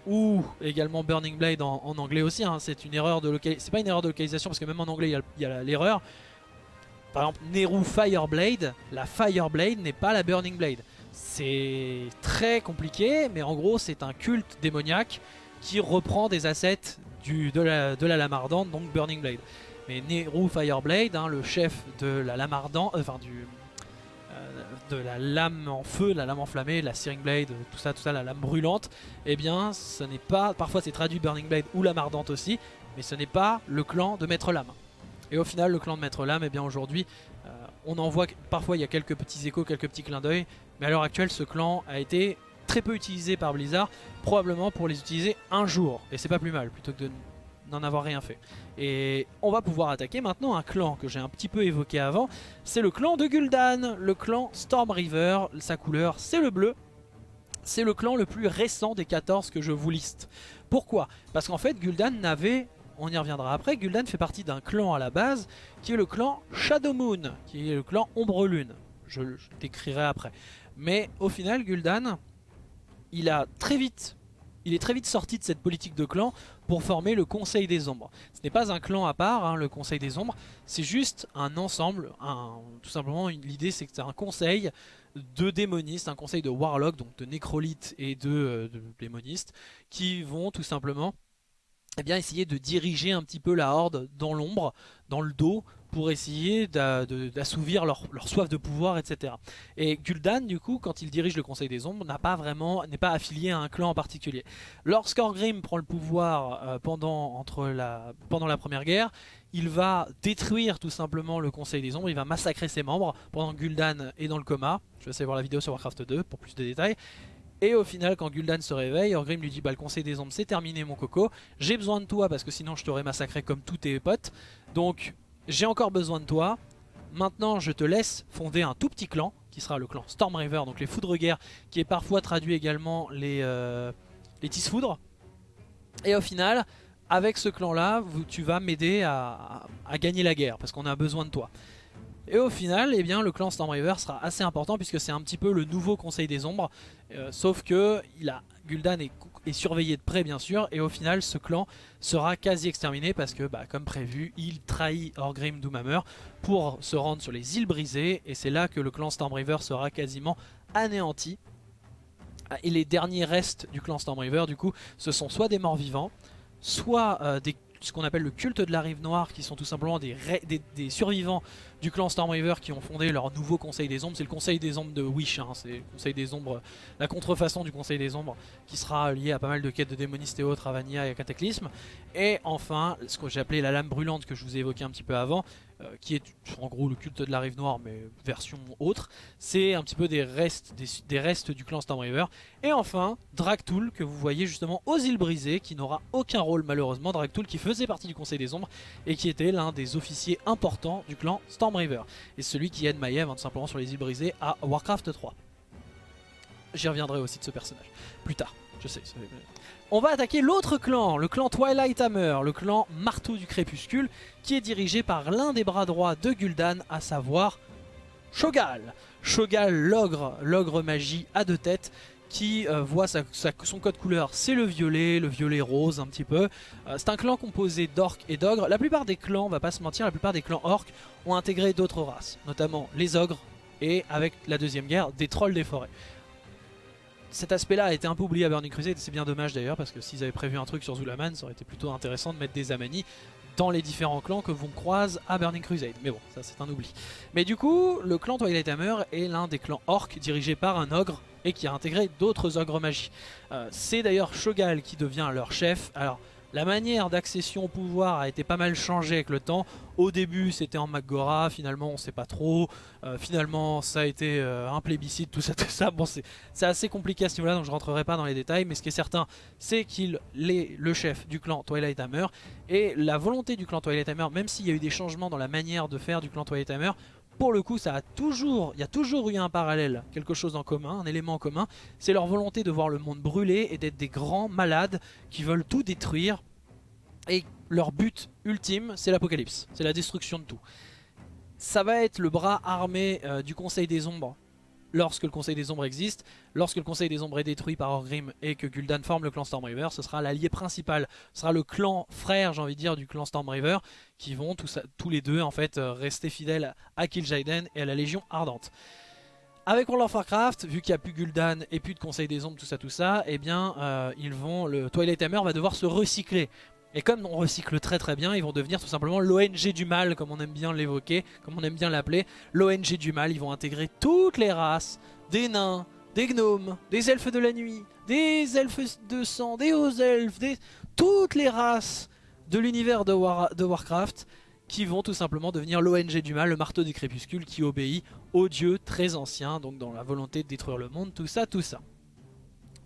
ou également Burning Blade en, anglais aussi. Hein. C'est une erreur de localisation. C'est pas une erreur de localisation parce que même en anglais il y a l'erreur. Par exemple, Neru Fireblade, la Fireblade n'est pas la Burning Blade. C'est très compliqué, mais en gros c'est un culte démoniaque qui reprend des assets de, la, de donc Burning Blade. Mais Neru Fireblade, hein, le chef de la lame ardente, euh, enfin du, de la lame en feu, la lame enflammée, la Searing Blade, tout ça, tout ça, la lame brûlante, eh bien ce n'est pas, parfois c'est traduit Burning Blade ou lame ardente aussi, mais ce n'est pas le clan de Maître Lame. Et au final le clan de Maître Lame, eh bien aujourd'hui, euh, on en voit, parfois il y a quelques petits échos, quelques petits clins d'œil, Mais à l'heure actuelle, ce clan a été très peu utilisé par Blizzard, probablement pour les utiliser un jour. Et c'est pas plus mal, plutôt que de n'en avoir rien fait. Et on va pouvoir attaquer maintenant un clan que j'ai un petit peu évoqué avant. C'est le clan de Gul'dan, le clan Storm River. Sa couleur, c'est le bleu. C'est le clan le plus récent des 14 que je vous liste. Pourquoi? Parce qu'en fait, Gul'dan n'avait on y reviendra après, Gul'dan fait partie d'un clan à la base qui est le clan Shadow Moon, qui est le clan Ombre Lune. Je le décrirai après. Mais au final, Gul'dan, il a très vite il est très vite sorti de cette politique de clan pour former le Conseil des Ombres. Ce n'est pas un clan à part, hein, le Conseil des Ombres, c'est juste un ensemble, tout simplement l'idée c'est que c'est un conseil de démonistes, un conseil de warlock, donc de nécrolites et de, euh, de démonistes, qui vont tout simplement eh bien, essayer de diriger un petit peu la horde dans l'ombre, dans le dos, pour essayer d'assouvir leur, soif de pouvoir, etc. Et Gul'dan, du coup, quand il dirige le Conseil des Ombres, n'a pas vraiment, n'est pas affilié à un clan en particulier. Lorsqu'Orgrim prend le pouvoir euh, pendant, la, Première Guerre, il va détruire tout simplement le Conseil des Ombres, il va massacrer ses membres pendant que Gul'dan est dans le coma. Je vais essayer voir la vidéo sur Warcraft 2 pour plus de détails. Et au final, quand Gul'dan se réveille, Orgrim lui dit bah, le conseil des ombres c'est terminé mon coco, j'ai besoin de toi parce que sinon je t'aurais massacré comme tous tes potes. Donc j'ai encore besoin de toi. Maintenant je te laisse fonder un tout petit clan qui sera le clan Storm River, donc les foudres guerre, qui est parfois traduit également les, euh, les. Et au final, avec ce clan là, tu vas m'aider à, à gagner la guerre parce qu'on a besoin de toi. Et au final, eh bien, le clan Stormriver sera assez important puisque c'est un petit peu le nouveau Conseil des Ombres. Euh, sauf que il a, Gul'dan est, surveillé de près bien sûr. Et au final, ce clan sera quasi exterminé parce que, bah, comme prévu, il trahit Orgrim Doomhammer pour se rendre sur les îles brisées. Et c'est là que le clan Stormriver sera quasiment anéanti. Et les derniers restes du clan Stormriver, du coup, ce sont soit des morts vivants, soit euh, ce qu'on appelle le culte de la rive noire, qui sont tout simplement des, survivants du clan Stormriver qui ont fondé leur nouveau conseil des ombres. C'est le conseil des ombres de Wish, hein. c'est le conseil des ombres, la contrefaçon du conseil des ombres, qui sera lié à pas mal de quêtes de démonistes et autres, à Vania et à Cataclysme. Et enfin, ce que j'ai appelé la lame brûlante que je vous ai évoqué un petit peu avant, euh, qui est en gros le culte de la rive noire mais version autre. C'est un petit peu des restes, des, restes du clan Stormriver. Et enfin, Dragtool que vous voyez justement aux îles brisées qui n'aura aucun rôle malheureusement. Dragtool qui faisait partie du conseil des ombres et qui était l'un des officiers importants du clan Et celui qui aide Maiev hein, tout simplement sur les îles brisées à Warcraft 3. J'y reviendrai aussi de ce personnage plus tard. Je sais, on va attaquer l'autre clan, le clan Twilight Hammer, le clan Marteau du Crépuscule, qui est dirigé par l'un des bras droits de Gul'dan, à savoir Shogal. Shogal, l'ogre, l'ogre magie à deux têtes, qui euh, voit son code couleur, c'est le violet, le violet rose un petit peu. Euh, c'est un clan composé d'orques et d'ogres. La plupart des clans, on va pas se mentir, la plupart des clans orques ont intégré d'autres races, notamment les ogres et avec la deuxième guerre, des trolls des forêts cet aspect-là a été un peu oublié à Burning Crusade, c'est bien dommage d'ailleurs, parce que s'ils avaient prévu un truc sur Zulaman, ça aurait été plutôt intéressant de mettre des Amani dans les différents clans que vont croise à Burning Crusade. Mais bon, ça c'est un oubli. Mais du coup, le clan Twilight Hammer est l'un des clans orques dirigé par un ogre et qui a intégré d'autres ogres magie. Euh, c'est d'ailleurs Shogal qui devient leur chef. Alors, la manière d'accession au pouvoir a été pas mal changée avec le temps. Au début c'était en Magora, finalement on sait pas trop. Euh, finalement ça a été euh, un plébiscite, tout ça, tout ça. Bon c'est assez compliqué à ce niveau-là donc je rentrerai pas dans les détails. Mais ce qui est certain c'est qu'il est le chef du clan Twilight Hammer. Et la volonté du clan Twilight Hammer, même s'il y a eu des changements dans la manière de faire du clan Twilight Hammer, pour le coup, ça a toujours, il y a toujours eu un parallèle, quelque chose en commun, un élément en commun. C'est leur volonté de voir le monde brûler et d'être des grands malades qui veulent tout détruire. Et leur but ultime, c'est l'apocalypse, c'est la destruction de tout. Ça va être le bras armé euh, du Conseil des Ombres lorsque le Conseil des Ombres existe, lorsque le Conseil des Ombres est détruit par Orgrim et que Gul'dan forme le clan Stormriver, ce sera l'allié principal, ce sera le clan frère, j'ai envie de dire, du clan Stormriver, qui vont tous, les deux en fait euh, rester fidèles à Kil'jaeden et à la Légion Ardente. Avec World of Warcraft, vu qu'il n'y a plus Gul'dan et plus de Conseil des Ombres, tout ça, tout ça, eh bien, euh, ils vont, le Twilight Hammer va devoir se recycler. Et comme on recycle très très bien, ils vont devenir tout simplement l'ONG du mal, comme on aime bien l'évoquer, comme on aime bien l'appeler. L'ONG du mal, ils vont intégrer toutes les races, des nains, des gnomes, des elfes de la nuit, des elfes de sang, des hauts elfes, des... toutes les races de l'univers de, de Warcraft qui vont tout simplement devenir l'ONG du mal, le marteau du crépuscule qui obéit aux dieux très anciens, donc dans la volonté de détruire le monde, tout ça, tout ça.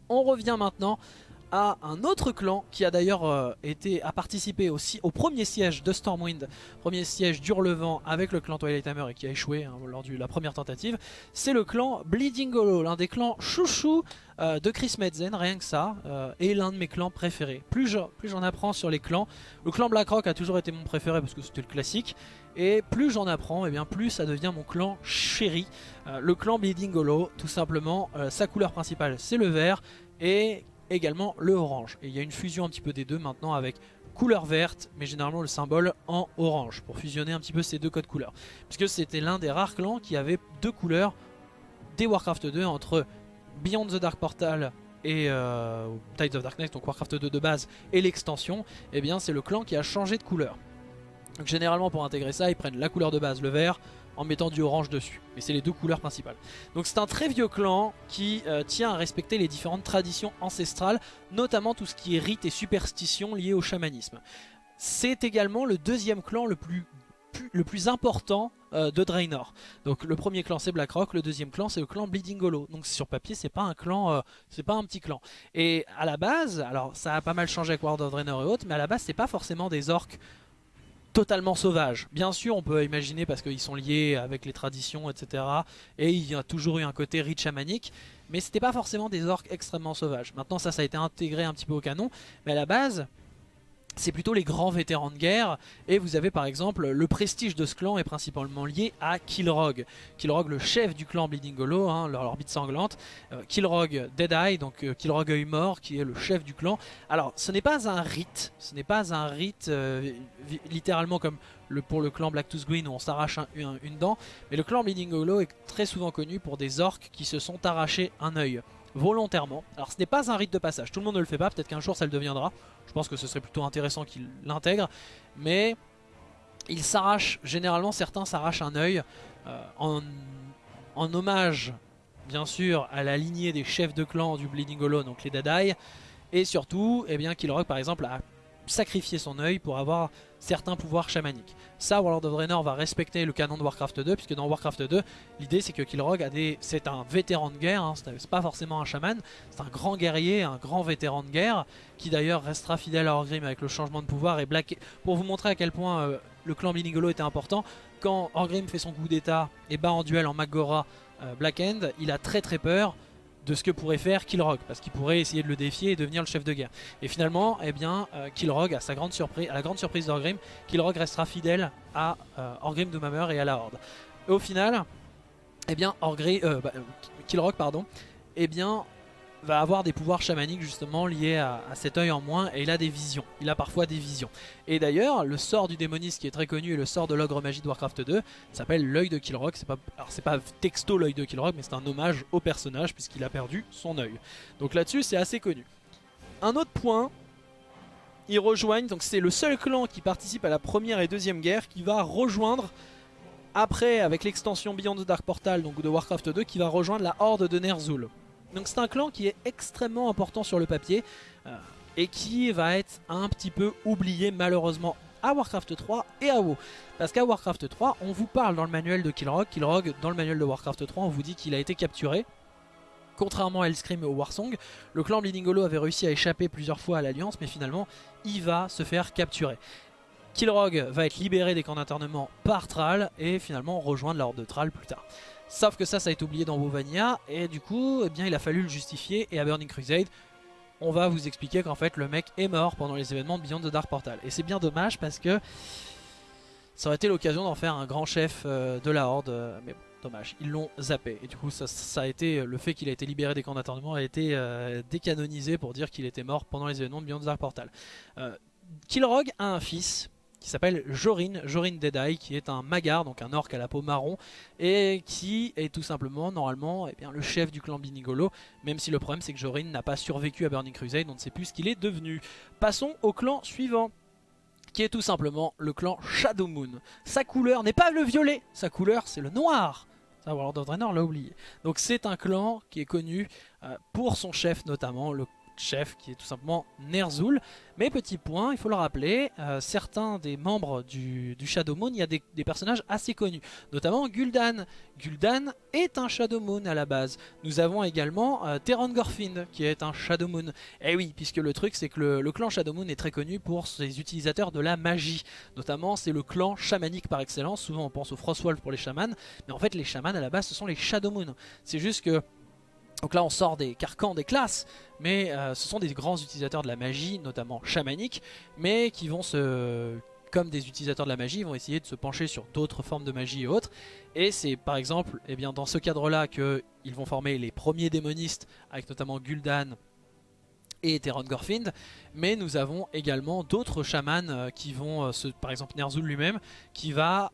On revient maintenant à un autre clan qui a d'ailleurs euh, été a participé aussi au premier siège de Stormwind, premier siège d'Hurlevent avec le clan Twilight Hammer et qui a échoué hein, lors de la première tentative. C'est le clan Bleeding Hollow, l'un des clans chouchou euh, de Chris Medzen, rien que ça, euh, et l'un de mes clans préférés. Plus j'en apprends sur les clans, le clan Blackrock a toujours été mon préféré parce que c'était le classique, et plus j'en apprends, et eh bien plus ça devient mon clan chéri. le clan Bleeding Hollow, tout simplement, sa couleur principale c'est le vert, et également le orange. Et il y a une fusion un petit peu des deux maintenant avec couleur verte, mais généralement le symbole en orange, pour fusionner un petit peu ces deux codes couleurs. Puisque c'était l'un des rares clans qui avait deux couleurs des Warcraft 2 entre Beyond the Dark Portal et euh, Tides of Darkness, donc Warcraft 2 de base, et l'extension, et eh bien c'est le clan qui a changé de couleur. Généralement pour intégrer ça, ils prennent la couleur de base, le vert, en mettant du orange dessus. Mais c'est les deux couleurs principales. Donc c'est un très vieux clan qui euh, tient à respecter les différentes traditions ancestrales, notamment tout ce qui est rites et superstitions liées au chamanisme. C'est également le deuxième clan le plus le plus important euh, de Draenor. Donc le premier clan c'est Blackrock, le deuxième clan c'est le clan Bleeding Hollow. Donc sur papier c'est pas un clan, euh, c'est pas un petit clan. Et à la base, alors ça a pas mal changé avec World of Draenor et autres, mais à la base c'est pas forcément des orques totalement sauvage. Bien sûr, on peut imaginer parce qu'ils sont liés avec les traditions, etc. Et il y a toujours eu un côté rite chamanique. Mais c'était pas forcément des orques extrêmement sauvages. Maintenant, ça, ça a été intégré un petit peu au canon. Mais à la base, c'est plutôt les grands vétérans de guerre. Et vous avez par exemple, le prestige de ce clan est principalement lié à Kilrog. Kilrog, le chef du clan Bleeding Hollow, hein, leur orbite sanglante. Euh, Kilrog Deadeye, donc euh, Kilrog œil mort, qui est le chef du clan. Alors, ce n'est pas un rite, ce n'est pas un rite euh, littéralement comme pour le clan Blacktooth Green où on s'arrache une dent. Mais le clan Bleeding Hollow est très souvent connu pour des orques qui se sont arrachés un œil volontairement. Alors ce n'est pas un rite de passage, tout le monde ne le fait pas, peut-être qu'un jour ça le deviendra. Je pense que ce serait plutôt intéressant qu'il l'intègre. Mais il s'arrache, généralement certains s'arrachent un œil euh, en, hommage bien sûr à la lignée des chefs de clan du Bleeding Hollow, donc les Dadai. Et surtout, eh bien, Kilrock par exemple a sacrifier son œil pour avoir certains pouvoirs chamaniques. Ça, World of Draenor va respecter le canon de Warcraft 2, puisque dans Warcraft 2, l'idée c'est que Kilrog a c'est un vétéran de guerre, hein, c'est pas forcément un chaman, c'est un grand guerrier, un grand vétéran de guerre, qui d'ailleurs restera fidèle à Orgrim avec le changement de pouvoir et Black... Pour vous montrer à quel point euh, le clan Binigolo était important, quand Orgrim fait son coup d'état et bat en duel en Magora euh, Black End, il a très très peur de ce que pourrait faire Kilrog, parce qu'il pourrait essayer de le défier et devenir le chef de guerre. Et finalement, eh bien, euh, à, sa grande surprise, à la grande surprise d'Orgrim, Kilrog restera fidèle à euh, Orgrim Doomhammer et à la Horde. Et au final, eh bien, Orgrim, euh, bah, Kilrog, pardon, eh bien, va avoir des pouvoirs chamaniques justement liés à, cet œil en moins et il a des visions, il a parfois des visions. Et d'ailleurs le sort du démoniste qui est très connu et le sort de l'ogre magie de Warcraft 2 s'appelle l'œil de Kilrock, c'est pas, alors c'est pas texto l'œil de Kilrock mais c'est un hommage au personnage puisqu'il a perdu son œil. Donc là-dessus c'est assez connu. Un autre point, ils rejoignent, donc c'est le seul clan qui participe à la première et deuxième guerre qui va rejoindre après avec l'extension Beyond the Dark Portal donc de Warcraft 2 qui va rejoindre la horde de Ner'zhul. Donc c'est un clan qui est extrêmement important sur le papier euh, et qui va être un petit peu oublié malheureusement à Warcraft 3 et à WoW. Parce qu'à Warcraft 3, on vous parle dans le manuel de Kilrog, Kilrog dans le manuel de Warcraft 3, on vous dit qu'il a été capturé. Contrairement à Hellscream et au Warsong, le clan Bleeding Hollow avait réussi à échapper plusieurs fois à l'Alliance, mais finalement, il va se faire capturer. Kilrog va être libéré des camps d'internement par Thrall et finalement rejoindre la horde de Thrall plus tard. Sauf que ça, ça a été oublié dans Wovania, et du coup, eh bien, il a fallu le justifier, et à Burning Crusade, on va vous expliquer qu'en fait, le mec est mort pendant les événements de Beyond the Dark Portal. Et c'est bien dommage parce que ça aurait été l'occasion d'en faire un grand chef euh, de la Horde, euh, mais bon, dommage, ils l'ont zappé. Et du coup, ça, a été, le fait qu'il a été libéré des camps d'internement a été euh, décanonisé pour dire qu'il était mort pendant les événements de Beyond the Dark Portal. Kilrog a un fils, qui s'appelle Jorin, Jorin Deadeye, qui est un magar, donc un orc à la peau marron, et qui est tout simplement, normalement, eh le chef du clan Binigolo, même si le problème c'est que Jorin n'a pas survécu à Burning Crusade, on ne sait plus ce qu'il est devenu. Passons au clan suivant qui est tout simplement le clan Shadow Moon. Sa couleur n'est pas le violet, sa couleur c'est le noir. Ça, World of Draenor l'a oublié. Donc c'est un clan qui est connu euh, pour son chef notamment, le chef qui est tout simplement Ner'zhul. Mais petit point, il faut le rappeler, euh, certains des membres du, Shadow Moon, il y a des, personnages assez connus, notamment Gul'dan. Gul'dan est un Shadow Moon à la base. Nous avons également euh, Teron Gorfind qui est un Shadow Moon. Et eh oui, puisque le truc c'est que le, clan Shadow Moon est très connu pour ses utilisateurs de la magie. Notamment c'est le clan chamanique par excellence, souvent on pense au Frostwolf pour les chamans, mais en fait les chamans à la base ce sont les Shadow Moon. C'est juste que donc là on sort des carcans des classes, mais euh, ce sont des grands utilisateurs de la magie, notamment chamanique, mais qui vont se, comme des utilisateurs de la magie, vont essayer de se pencher sur d'autres formes de magie et autres. Et c'est par exemple eh bien, dans ce cadre-là qu'ils vont former les premiers démonistes, avec notamment Gul'dan et Teron Gorfind, mais nous avons également d'autres chamans euh, qui vont, euh, par exemple Ner'zhul lui-même, qui va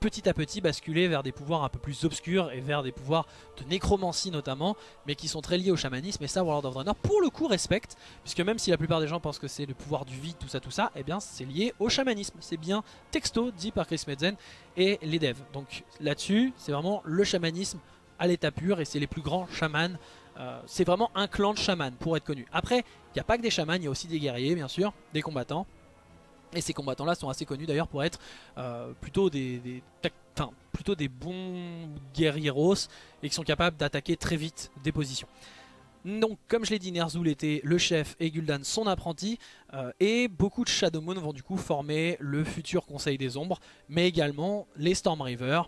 petit à petit basculer vers des pouvoirs un peu plus obscurs et vers des pouvoirs de nécromancie notamment, mais qui sont très liés au chamanisme. Et ça, World of Draenor, pour le coup, respecte, puisque même si la plupart des gens pensent que c'est le pouvoir du vide, tout ça, tout ça, eh bien, c'est lié au chamanisme. C'est bien texto dit par Chris Metzen et les devs. Donc là-dessus, c'est vraiment le chamanisme à l'état pur, et c'est les plus grands chamans. Euh, c'est vraiment un clan de chamans pour être connu. Après, il n'y a pas que des chamans, il y a aussi des guerriers, bien sûr, des combattants. Et ces combattants-là sont assez connus d'ailleurs pour être euh, plutôt des, plutôt des bons guerrieros et qui sont capables d'attaquer très vite des positions. Donc comme je l'ai dit, Ner'zhul était le chef et Gul'dan son apprenti euh, et beaucoup de Shadow Moon vont du coup former le futur Conseil des Ombres mais également les Storm River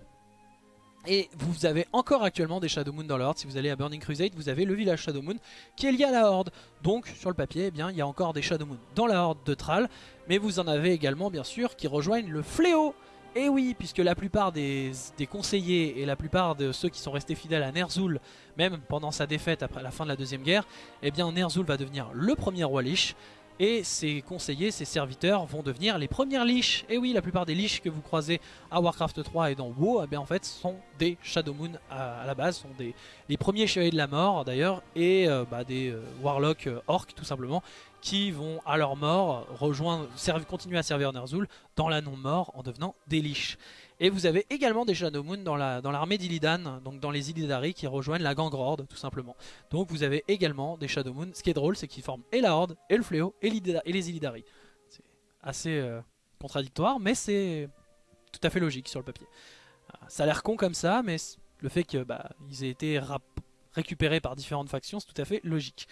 et vous avez encore actuellement des Shadow Moon dans la Horde. Si vous allez à Burning Crusade, vous avez le village Shadow Moon qui est lié à la Horde. Donc sur le papier, eh bien, il y a encore des Shadow Moon dans la Horde de Thrall. Mais vous en avez également bien sûr qui rejoignent le Fléau. Et oui, puisque la plupart des, conseillers et la plupart de ceux qui sont restés fidèles à Ner'zhul, même pendant sa défaite après la fin de la Deuxième Guerre, eh bien Ner'zhul va devenir le premier roi Lich. Et ses conseillers, ses serviteurs vont devenir les premières liches. Et oui, la plupart des liches que vous croisez à Warcraft 3 et dans WoW, eh en fait, sont des Shadow Moon à, la base, sont des, les premiers chevaliers de la mort d'ailleurs, et euh, bah, des euh, Warlocks euh, orcs tout simplement, qui vont à leur mort rejoindre, continuer à servir Ner'zhul dans la non-mort en devenant des liches. Et vous avez également des Shadow Moon dans l'armée dans d'Illidan, donc dans les Illidari qui rejoignent la gang Horde tout simplement. Donc vous avez également des Shadow Moon. Ce qui est drôle, c'est qu'ils forment et la Horde, et le Fléau, et, les Illidari. C'est assez euh, contradictoire, mais c'est tout à fait logique sur le papier. Euh, ça a l'air con comme ça, mais le fait qu'ils bah, aient été récupérés par différentes factions, c'est tout à fait logique.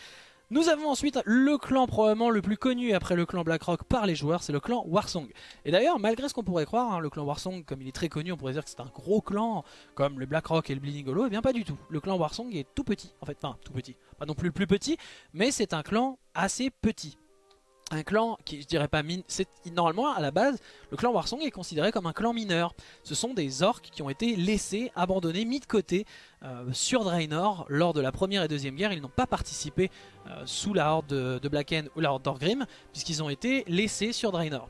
Nous avons ensuite le clan probablement le plus connu après le clan Blackrock par les joueurs, c'est le clan Warsong. Et d'ailleurs, malgré ce qu'on pourrait croire, hein, le clan Warsong, comme il est très connu, on pourrait dire que c'est un gros clan, comme le Blackrock et le Bleeding Hollow, et eh bien pas du tout. Le clan Warsong est tout petit, en fait, enfin tout petit, pas non plus le plus petit, mais c'est un clan assez petit un clan qui je dirais pas mine c'est normalement à la base le clan Warsong est considéré comme un clan mineur. Ce sont des orques qui ont été laissés abandonnés mis de côté euh, sur Draenor lors de la première et deuxième guerre. Ils n'ont pas participé euh, sous la horde de, Blacken ou la horde d'Orgrim puisqu'ils ont été laissés sur Draenor.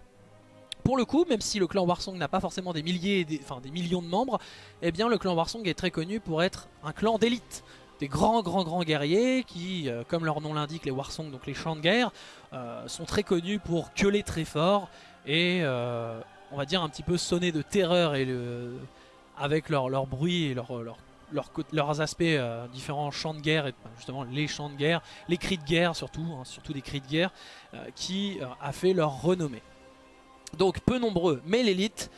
Pour le coup, même si le clan Warsong n'a pas forcément des milliers, enfin des millions de membres, eh bien le clan Warsong est très connu pour être un clan d'élite des grands grands grands guerriers qui, euh, comme leur nom l'indique, les Warsong, donc les champs de guerre, euh, sont très connus pour gueuler très fort et euh, on va dire un petit peu sonner de terreur et avec leur, leur, bruit et leur, leur, leurs aspects différents champs de guerre et justement les champs de guerre, les cris de guerre surtout, hein, surtout des cris de guerre qui a fait leur renommée. Donc peu nombreux mais l'élite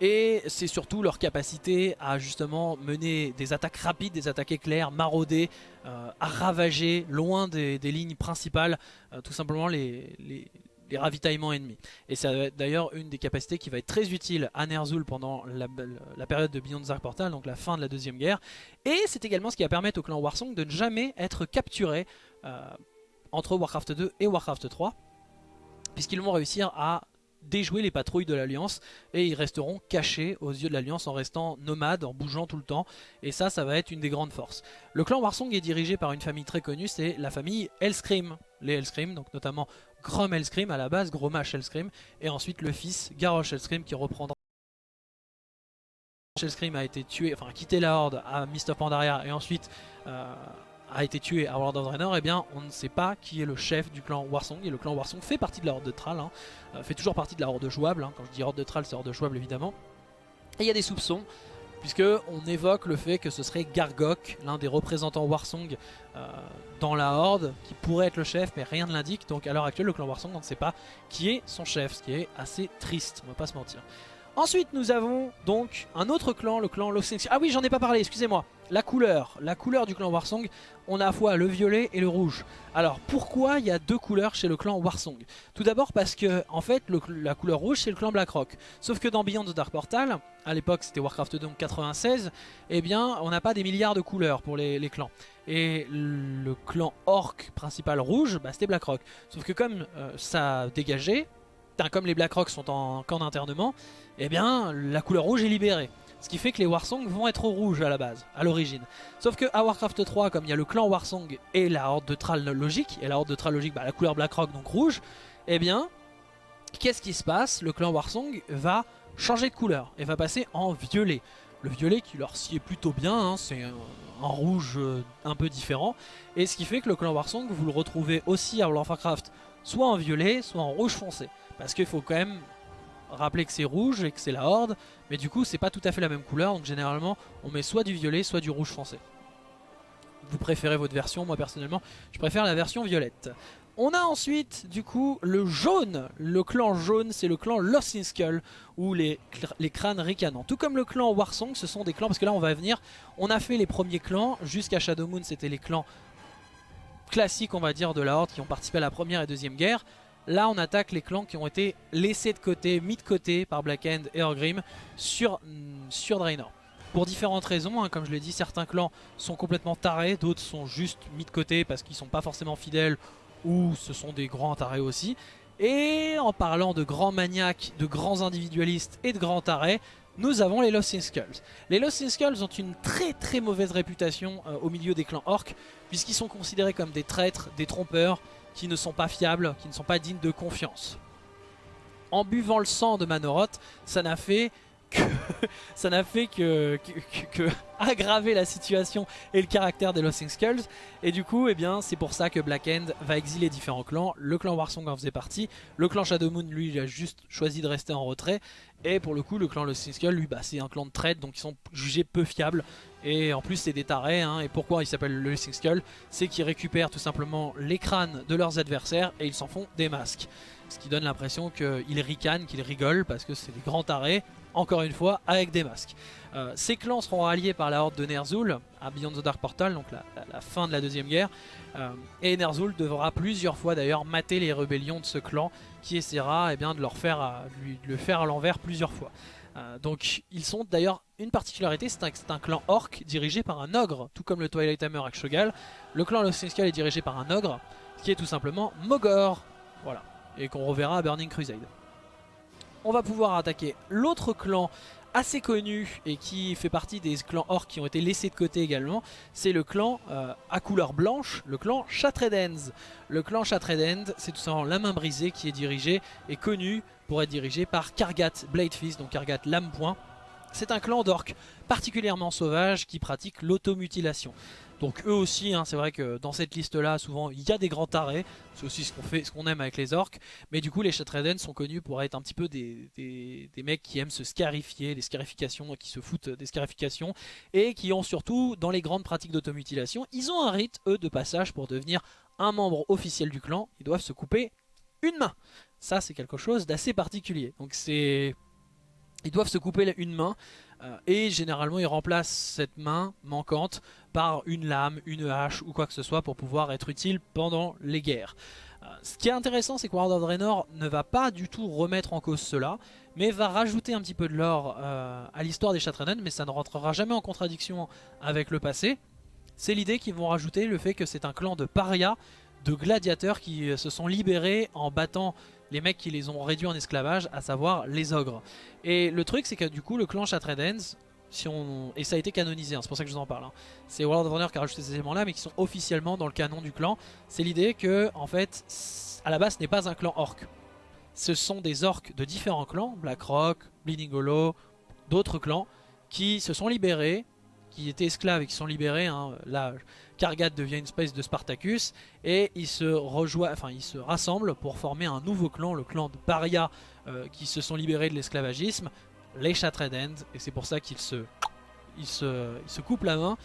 et c'est surtout leur capacité à justement mener des attaques rapides, des attaques éclairs, marauder, euh, à ravager loin des, lignes principales, euh, tout simplement les, ravitaillements ennemis. Et c'est d'ailleurs une des capacités qui va être très utile à Ner'zhul pendant la, période de Beyond Dark Portal, donc la fin de la deuxième guerre. Et c'est également ce qui va permettre au clan Warsong de ne jamais être capturé euh, entre Warcraft 2 et Warcraft 3 puisqu'ils vont réussir à déjouer les patrouilles de l'Alliance et ils resteront cachés aux yeux de l'Alliance en restant nomades, en bougeant tout le temps et ça, ça va être une des grandes forces. Le clan Warsong est dirigé par une famille très connue, c'est la famille Hellscream. Les Hellscream, donc notamment Grom Hellscream à la base, Gromash Hellscream et ensuite le fils Garrosh Hellscream qui reprendra Hellscream a été tué, enfin quitté la Horde à Mist of Pandaria et ensuite euh, a été tué à World of Draenor, eh bien on ne sait pas qui est le chef du clan Warsong. Et le clan Warsong fait partie de la horde de Thrall, hein. euh, fait toujours partie de la horde jouable. Hein. Quand je dis horde de Thrall, c'est horde jouable évidemment. Et il y a des soupçons, puisque on évoque le fait que ce serait Gargok, l'un des représentants Warsong euh, dans la Horde, qui pourrait être le chef, mais rien ne l'indique. Donc à l'heure actuelle, le clan Warsong, on ne sait pas qui est son chef, ce qui est assez triste, on va pas se mentir. Ensuite, nous avons donc un autre clan, le clan Los Ah oui, j'en ai pas parlé, excusez-moi. La couleur, la couleur du clan Warsong, on a à fois le violet et le rouge. Alors, pourquoi il y a deux couleurs chez le clan Warsong? Tout d'abord parce que, en fait, la couleur rouge, c'est le clan Blackrock. Sauf que dans Beyond the Dark Portal, à l'époque c'était Warcraft 2 96, eh bien, on n'a pas des milliards de couleurs pour les, clans. Et le clan Orc principal rouge, bah, c'était Blackrock. Sauf que comme euh, ça dégageait, comme les Blackrock sont en camp d'internement, eh bien la couleur rouge est libérée. Ce qui fait que les Warsong vont être rouges à la base, à l'origine. Sauf que à Warcraft 3, comme il y a le clan Warsong et la horde de Thrall logique, et la horde de Thrall logique, bah, la couleur Blackrock donc rouge, eh bien, qu'est-ce qui se passe? Le clan Warsong va changer de couleur et va passer en violet. Le violet qui leur sied plutôt bien, hein, c'est un, rouge euh, un peu différent. Et ce qui fait que le clan Warsong, vous le retrouvez aussi à World of Warcraft, soit en violet, soit en rouge foncé. Parce qu'il faut quand même rappeler que c'est rouge et que c'est la horde. Mais du coup, c'est pas tout à fait la même couleur. Donc généralement, on met soit du violet, soit du rouge foncé. Vous préférez votre version. Moi, personnellement, je préfère la version violette. On a ensuite, du coup, le jaune. Le clan jaune, c'est le clan Lost in Skull, ou les, les crânes ricanants. Tout comme le clan Warsong, ce sont des clans, parce que là, on va venir, on a fait les premiers clans, jusqu'à Shadow Moon, c'était les clans classiques, on va dire, de la Horde, qui ont participé à la première et deuxième guerre. Là, on attaque les clans qui ont été laissés de côté, mis de côté par Black End et Orgrim sur, mm, sur Draenor. Pour différentes raisons, hein, comme je l'ai dit, certains clans sont complètement tarés, d'autres sont juste mis de côté parce qu'ils sont pas forcément fidèles ou ce sont des grands tarés aussi. Et en parlant de grands maniaques, de grands individualistes et de grands tarés, nous avons les Lost in Skulls. Les Lost in Skulls ont une très très mauvaise réputation euh, au milieu des clans orcs, puisqu'ils sont considérés comme des traîtres, des trompeurs, qui ne sont pas fiables, qui ne sont pas dignes de confiance. En buvant le sang de Manoroth, ça n'a fait que, ça n'a fait que, aggraver la situation et le caractère des Lost Skulls. Et du coup, eh bien, c'est pour ça que Black End va exiler différents clans. Le clan Warsong en faisait partie. Le clan Shadow Moon, lui, il a juste choisi de rester en retrait. Et pour le coup, le clan Lost Skull, lui, bah, c'est un clan de trade, donc ils sont jugés peu fiables. Et en plus, c'est des tarés. Hein. Et pourquoi il s'appelle le Lost Skull C'est qu'ils récupèrent tout simplement les crânes de leurs adversaires et ils s'en font des masques. Ce qui donne l'impression qu'ils ricanent, qu'ils rigolent parce que c'est des grands tarés encore une fois avec des masques. Euh, ces clans seront ralliés par la horde de Ner'zhul à Beyond the Dark Portal, donc la, fin de la deuxième guerre. Euh, et Ner'zhul devra plusieurs fois d'ailleurs mater les rébellions de ce clan qui essaiera eh bien, de, leur faire, le faire à l'envers plusieurs fois. Euh, donc ils sont d'ailleurs une particularité, c'est un, clan orc dirigé par un ogre, tout comme le Twilight Hammer avec Shogal. Le clan Lost est dirigé par un ogre, qui est tout simplement Mogor, voilà, et qu'on reverra à Burning Crusade on va pouvoir attaquer l'autre clan assez connu et qui fait partie des clans orcs qui ont été laissés de côté également, c'est le clan euh, à couleur blanche, le clan Shatredens. Le clan Shatredens, c'est tout simplement la main brisée qui est dirigée et connu pour être dirigé par Kargat Bladefist, donc Kargat Lame C'est un clan d'orcs particulièrement sauvage qui pratique l'automutilation. Donc eux aussi, hein, c'est vrai que dans cette liste-là, souvent, il y a des grands tarés. C'est aussi ce qu'on aime avec les orques. Mais du coup, les Shatreden sont connus pour être un petit peu des, des, mecs qui aiment se scarifier, des scarifications, qui se foutent des scarifications. Et qui ont surtout, dans les grandes pratiques d'automutilation, ils ont un rite, eux, de passage pour devenir un membre officiel du clan. Ils doivent se couper une main. Ça, c'est quelque chose d'assez particulier. Donc c'est... Ils doivent se couper une main euh, et généralement ils remplacent cette main manquante par une lame, une hache ou quoi que ce soit pour pouvoir être utile pendant les guerres. Euh, ce qui est intéressant c'est que World of Draenor ne va pas du tout remettre en cause cela, mais va rajouter un petit peu de l'or euh, à l'histoire des Shatranen, mais ça ne rentrera jamais en contradiction avec le passé. C'est l'idée qu'ils vont rajouter le fait que c'est un clan de parias, de gladiateurs qui se sont libérés en battant les mecs qui les ont réduits en esclavage, à savoir les ogres. Et le truc c'est que du coup le clan Shatredens, si on... et ça a été canonisé, hein, c'est pour ça que je vous en parle, hein. c'est World of Warcraft qui a rajouté ces éléments là mais qui sont officiellement dans le canon du clan, c'est l'idée que en fait à la base ce n'est pas un clan orc. Ce sont des orcs de différents clans, Blackrock, Bleeding Hollow, d'autres clans, qui se sont libérés, qui étaient esclaves et qui sont libérés. Hein. Là, Kargat devient une espèce de Spartacus et ils se rejoignent, enfin ils se rassemblent pour former un nouveau clan, le clan de Paria, euh, qui se sont libérés de l'esclavagisme, les Shatredend, et c'est pour ça qu'ils se ils se, ils se coupent la main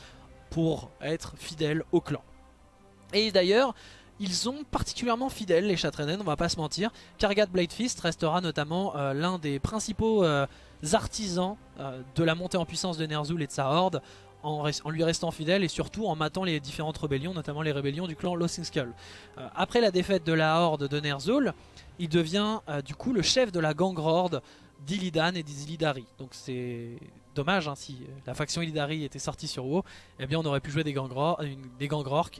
pour être fidèles au clan. Et d'ailleurs, ils sont particulièrement fidèles les Chatrenen, on va pas se mentir. Kargat Bladefist restera notamment euh, l'un des principaux euh, artisans euh, de la montée en puissance de Ner'zhul et de sa horde en, lui restant fidèle et surtout en matant les différentes rébellions, notamment les rébellions du clan Lothing Skull. après la défaite de la horde de Ner'zhul, il devient du coup le chef de la gang horde d'Illidan et des. Donc c'est dommage, hein, si euh, la faction Illidari était sortie sur WoW, eh bien on aurait pu jouer des gangrors, des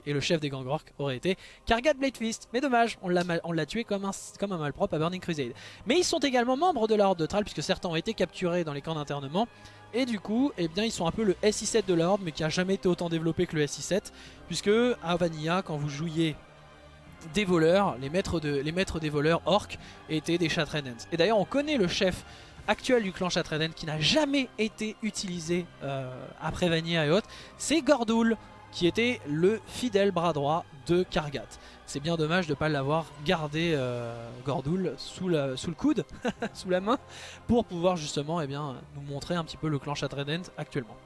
et le chef des gangrorks aurait été Kargat Bladefist. Mais dommage, on l'a tué comme un, malpropre à Burning Crusade. Mais ils sont également membres de la Horde de Thrall, puisque certains ont été capturés dans les camps d'internement. Et du coup, eh bien, ils sont un peu le SI7 de la mais qui a jamais été autant développé que le SI7. Puisque à Vanilla, quand vous jouiez des voleurs, les maîtres, des voleurs orcs étaient des Chatrenens. Et d'ailleurs on connaît le chef actuel du clan qui n'a jamais été utilisé euh, après Vanilla et autres, c'est Gordoul qui était le fidèle bras droit de Kargat. C'est bien dommage de ne pas l'avoir gardé euh, Gordoul sous, le coude, sous la main, pour pouvoir justement eh bien, nous montrer un petit peu le clan Chatreden actuellement.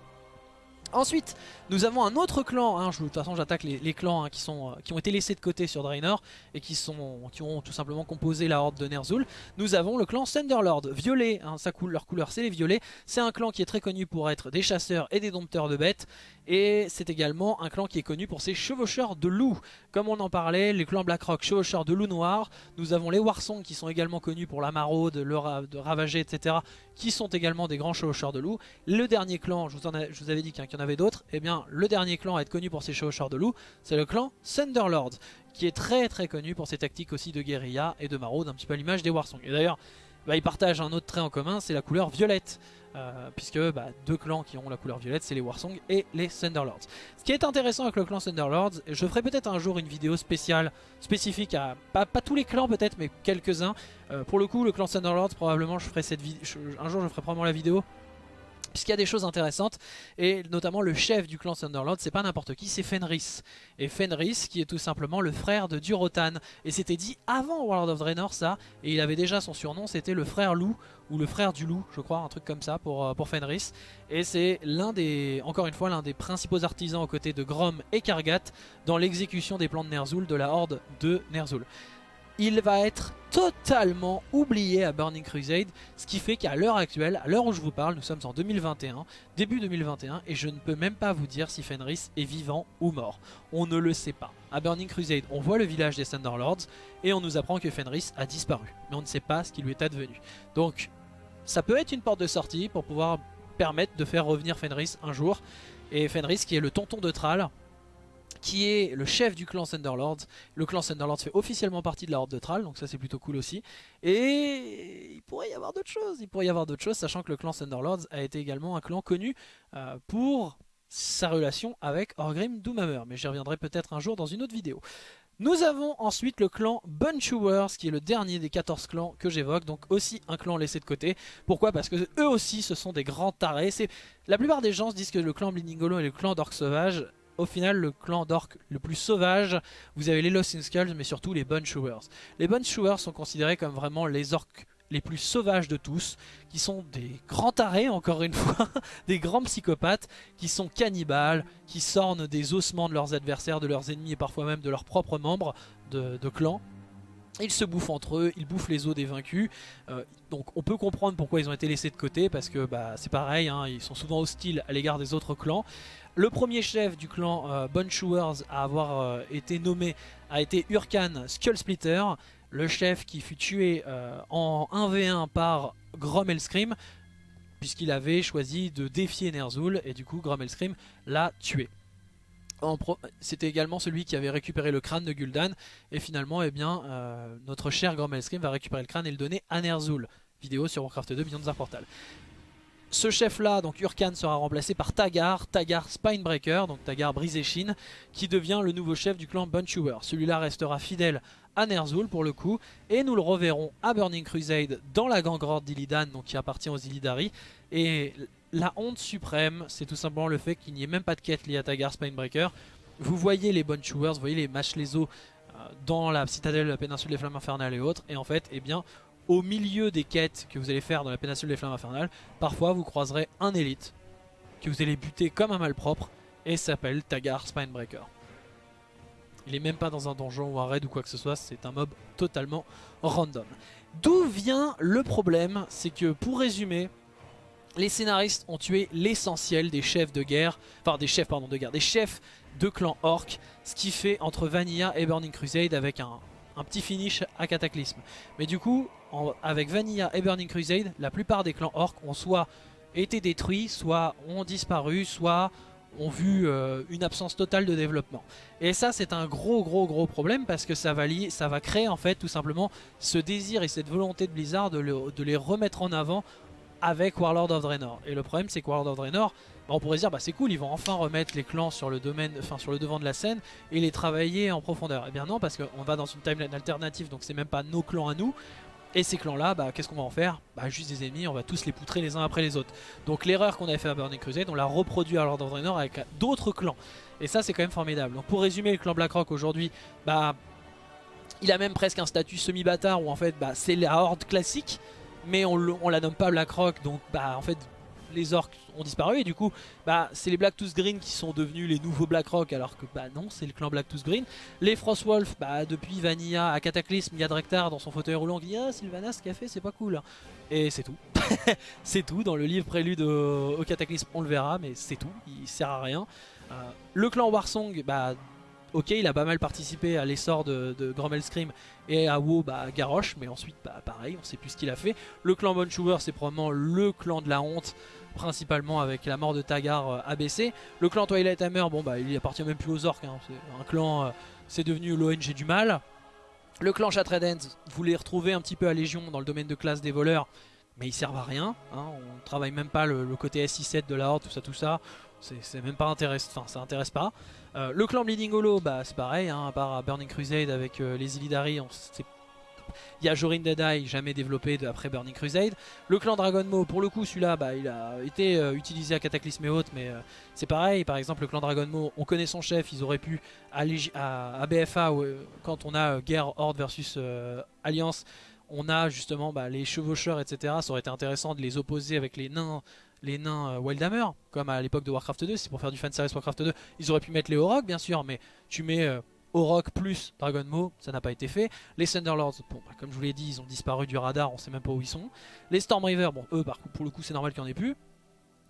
Ensuite, nous avons un autre clan, hein, de toute façon j'attaque les, clans hein, euh, qui ont été laissés de côté sur Draenor et qui, ont tout simplement composé la horde de Ner'zhul. Nous avons le clan Thunderlord, violet, hein, sa leur couleur c'est les violets. C'est un clan qui est très connu pour être des chasseurs et des dompteurs de bêtes. Et c'est également un clan qui est connu pour ses chevaucheurs de loups. Comme on en parlait, les clans Blackrock, chevaucheurs de loups noirs. Nous avons les Warsong qui sont également connus pour la maraude, le ravager, etc. Qui sont également des grands chevaucheurs de loups. Le dernier clan, je vous, avais dit qu'il y en avait d'autres. Eh bien le dernier clan à être connu pour ses chevaucheurs de loups, c'est le clan Thunderlord. Qui est très très connu pour ses tactiques aussi de guérilla et de maraude, un petit peu à l'image des Warsong. Et d'ailleurs, bah, ils partagent un autre trait en commun, c'est la couleur violette. Euh, puisque bah, deux clans qui ont la couleur violette, c'est les Warsong et les Thunderlords. Ce qui est intéressant avec le clan Thunderlords, je ferai peut-être un jour une vidéo spéciale, spécifique à, pas, tous les clans peut-être, mais quelques-uns. Euh, pour le coup, le clan Thunderlords, probablement, je ferai cette vidéo, un jour je ferai probablement la vidéo puisqu'il y a des choses intéressantes et notamment le chef du clan Thunderlord c'est pas n'importe qui c'est Fenris. Et Fenris qui est tout simplement le frère de Durotan. Et c'était dit avant World of Draenor ça et il avait déjà son surnom c'était le frère loup ou le frère du loup je crois un truc comme ça pour, euh, pour Fenris. Et c'est l'un des encore une fois l'un des principaux artisans aux côtés de Grom et Kargat dans l'exécution des plans de Ner'zhul de la horde de Ner'zhul il va être totalement oublié à Burning Crusade, ce qui fait qu'à l'heure actuelle, à l'heure où je vous parle, nous sommes en 2021, début 2021, et je ne peux même pas vous dire si Fenris est vivant ou mort. On ne le sait pas. À Burning Crusade, on voit le village des Thunderlords, et on nous apprend que Fenris a disparu, mais on ne sait pas ce qui lui est advenu. Donc, ça peut être une porte de sortie pour pouvoir permettre de faire revenir Fenris un jour, et Fenris qui est le tonton de Thrall, qui est le chef du clan Thunderlords. Le clan Thunderlords fait officiellement partie de la Horde de Thrall, donc ça c'est plutôt cool aussi. Et il pourrait y avoir d'autres choses, il pourrait y avoir d'autres choses, sachant que le clan Thunderlords a été également un clan connu euh, pour sa relation avec Orgrim Doomhammer, mais j'y reviendrai peut-être un jour dans une autre vidéo. Nous avons ensuite le clan Bunchewers qui est le dernier des 14 clans que j'évoque, donc aussi un clan laissé de côté. Pourquoi? Parce que eux aussi ce sont des grands tarés. La plupart des gens se disent que le clan Blindingolo et le clan d'Orc Sauvage au final le clan d'orc le plus sauvage, vous avez les Lost in Skulls mais surtout les Bunchewers. Les Bunchewers sont considérés comme vraiment les orcs les plus sauvages de tous, qui sont des grands tarés encore une fois, des grands psychopathes, qui sont cannibales, qui sornent des ossements de leurs adversaires, de leurs ennemis et parfois même de leurs propres membres de, de clan. Ils se bouffent entre eux, ils bouffent les os des vaincus. Euh, donc on peut comprendre pourquoi ils ont été laissés de côté, parce que bah, c'est pareil, hein, ils sont souvent hostiles à l'égard des autres clans. Le premier chef du clan euh, à avoir euh, été nommé a été Urkan Skullsplitter, le chef qui fut tué euh, en 1v1 par Grom Scream, puisqu'il avait choisi de défier Ner'zhul, et du coup Grom Scream l'a tué. C'était également celui qui avait récupéré le crâne de Gul'dan et finalement eh bien, notre cher Grom Scream va récupérer le crâne et le donner à Ner'zhul. Vidéo sur Warcraft 2 Beyond Portal. Ce chef-là, donc Urkan, sera remplacé par Tagar, Tagar Spinebreaker, donc Tagar Brisechine, qui devient le nouveau chef du clan Bunchewer. Celui-là restera fidèle à Ner'zhul pour le coup, et nous le reverrons à Burning Crusade dans la gang Horde d'Illidan, donc qui appartient aux Illidari. Et la honte suprême, c'est tout simplement le fait qu'il n'y ait même pas de quête liée à Tagar Spinebreaker. Vous voyez les Bunchewers, vous voyez les Mashlezo euh, dans la citadelle de la péninsule des Flammes Infernales et autres, et en fait, eh bien, au milieu des quêtes que vous allez faire dans la péninsule des flammes infernales, parfois vous croiserez un élite que vous allez buter comme un malpropre et s'appelle Tagar Spinebreaker. Il est même pas dans un donjon ou un raid ou quoi que ce soit, c'est un mob totalement random. D'où vient le problème C'est que pour résumer, les scénaristes ont tué l'essentiel des chefs de guerre, enfin des chefs pardon de guerre, des chefs de clan orc, ce qui fait entre Vanilla et Burning Crusade avec un, petit finish à Cataclysme. Mais du coup, avec Vanilla et Burning Crusade, la plupart des clans orc ont soit été détruits, soit ont disparu, soit ont vu euh, une absence totale de développement. Et ça c'est un gros gros gros problème parce que ça va, lier, ça va créer en fait tout simplement ce désir et cette volonté de Blizzard de, les remettre en avant avec Warlord of Draenor. Et le problème c'est que Warlord of Draenor, bah, on pourrait dire bah c'est cool, ils vont enfin remettre les clans sur le domaine, sur le devant de la scène et les travailler en profondeur. Et eh bien non parce qu'on va dans une timeline alternative donc c'est même pas nos clans à nous. Et ces clans là, bah, qu'est-ce qu'on va en faire Bah juste des ennemis, on va tous les poutrer les uns après les autres. Donc l'erreur qu'on avait fait à Burning Crusade, on l'a reproduit à Lord of Draenor avec d'autres clans. Et ça c'est quand même formidable. Donc pour résumer le clan Blackrock aujourd'hui, bah il a même presque un statut semi-bâtard où en fait bah, c'est la horde classique mais on, on la nomme pas Blackrock donc bah en fait les orques ont disparu et du coup bah c'est les Blacktooth Green qui sont devenus les nouveaux Blackrock alors que bah non c'est le clan Blacktooth Green. Les Frostwolf bah depuis Vanilla à Cataclysme il y a Drektar dans son fauteuil roulant qui dit ah Sylvanas ce fait c'est pas cool. Et c'est tout. C'est tout. Dans le livre prélude au, Cataclysme on le verra mais c'est tout. Il sert à rien. Euh, le clan Warsong bah ok il a pas mal participé à l'essor de, de Scream et à WoW bah Garrosh mais ensuite bah pareil on sait plus ce qu'il a fait le clan Bonchuber c'est probablement le clan de la honte principalement avec la mort de Tagar euh, ABC le clan Twilight Hammer bon bah il appartient même plus aux orques hein. c'est un clan euh, c'est devenu l'ONG du mal le clan Shatredens voulait retrouver un petit peu à Légion dans le domaine de classe des voleurs mais ils servent à rien hein. on travaille même pas le, côté SI7 de la Horde tout ça tout ça c'est même pas intéressant, enfin ça intéresse pas. Euh, le clan Bleeding Hollow, bah c'est pareil, hein, à part Burning Crusade avec euh, les Illidari, il y a Jorin Deadeye, jamais développé après Burning Crusade. Le clan Dragon Maw, pour le coup, celui-là, bah, il a été euh, utilisé à Cataclysme et autres, mais c'est pareil. Par exemple, le clan Dragon Maw, on connaît son chef, ils auraient pu, à, BFA, quand on a guerre Horde versus Alliance, on a justement bah, les chevaucheurs, etc. Ça aurait été intéressant de les opposer avec les nains les nains euh, Wildhammer, comme à l'époque de Warcraft 2, c'est pour faire du fanservice Warcraft 2. Ils auraient pu mettre les Orok, bien sûr, mais tu mets euh, Orok plus Dragon Maw, ça n'a pas été fait. Les Thunderlords, bon, bah, comme je vous l'ai dit, ils ont disparu du radar, on sait même pas où ils sont. Les Stormriver, bon, eux, pour le coup, c'est normal qu'il n'y en ait plus.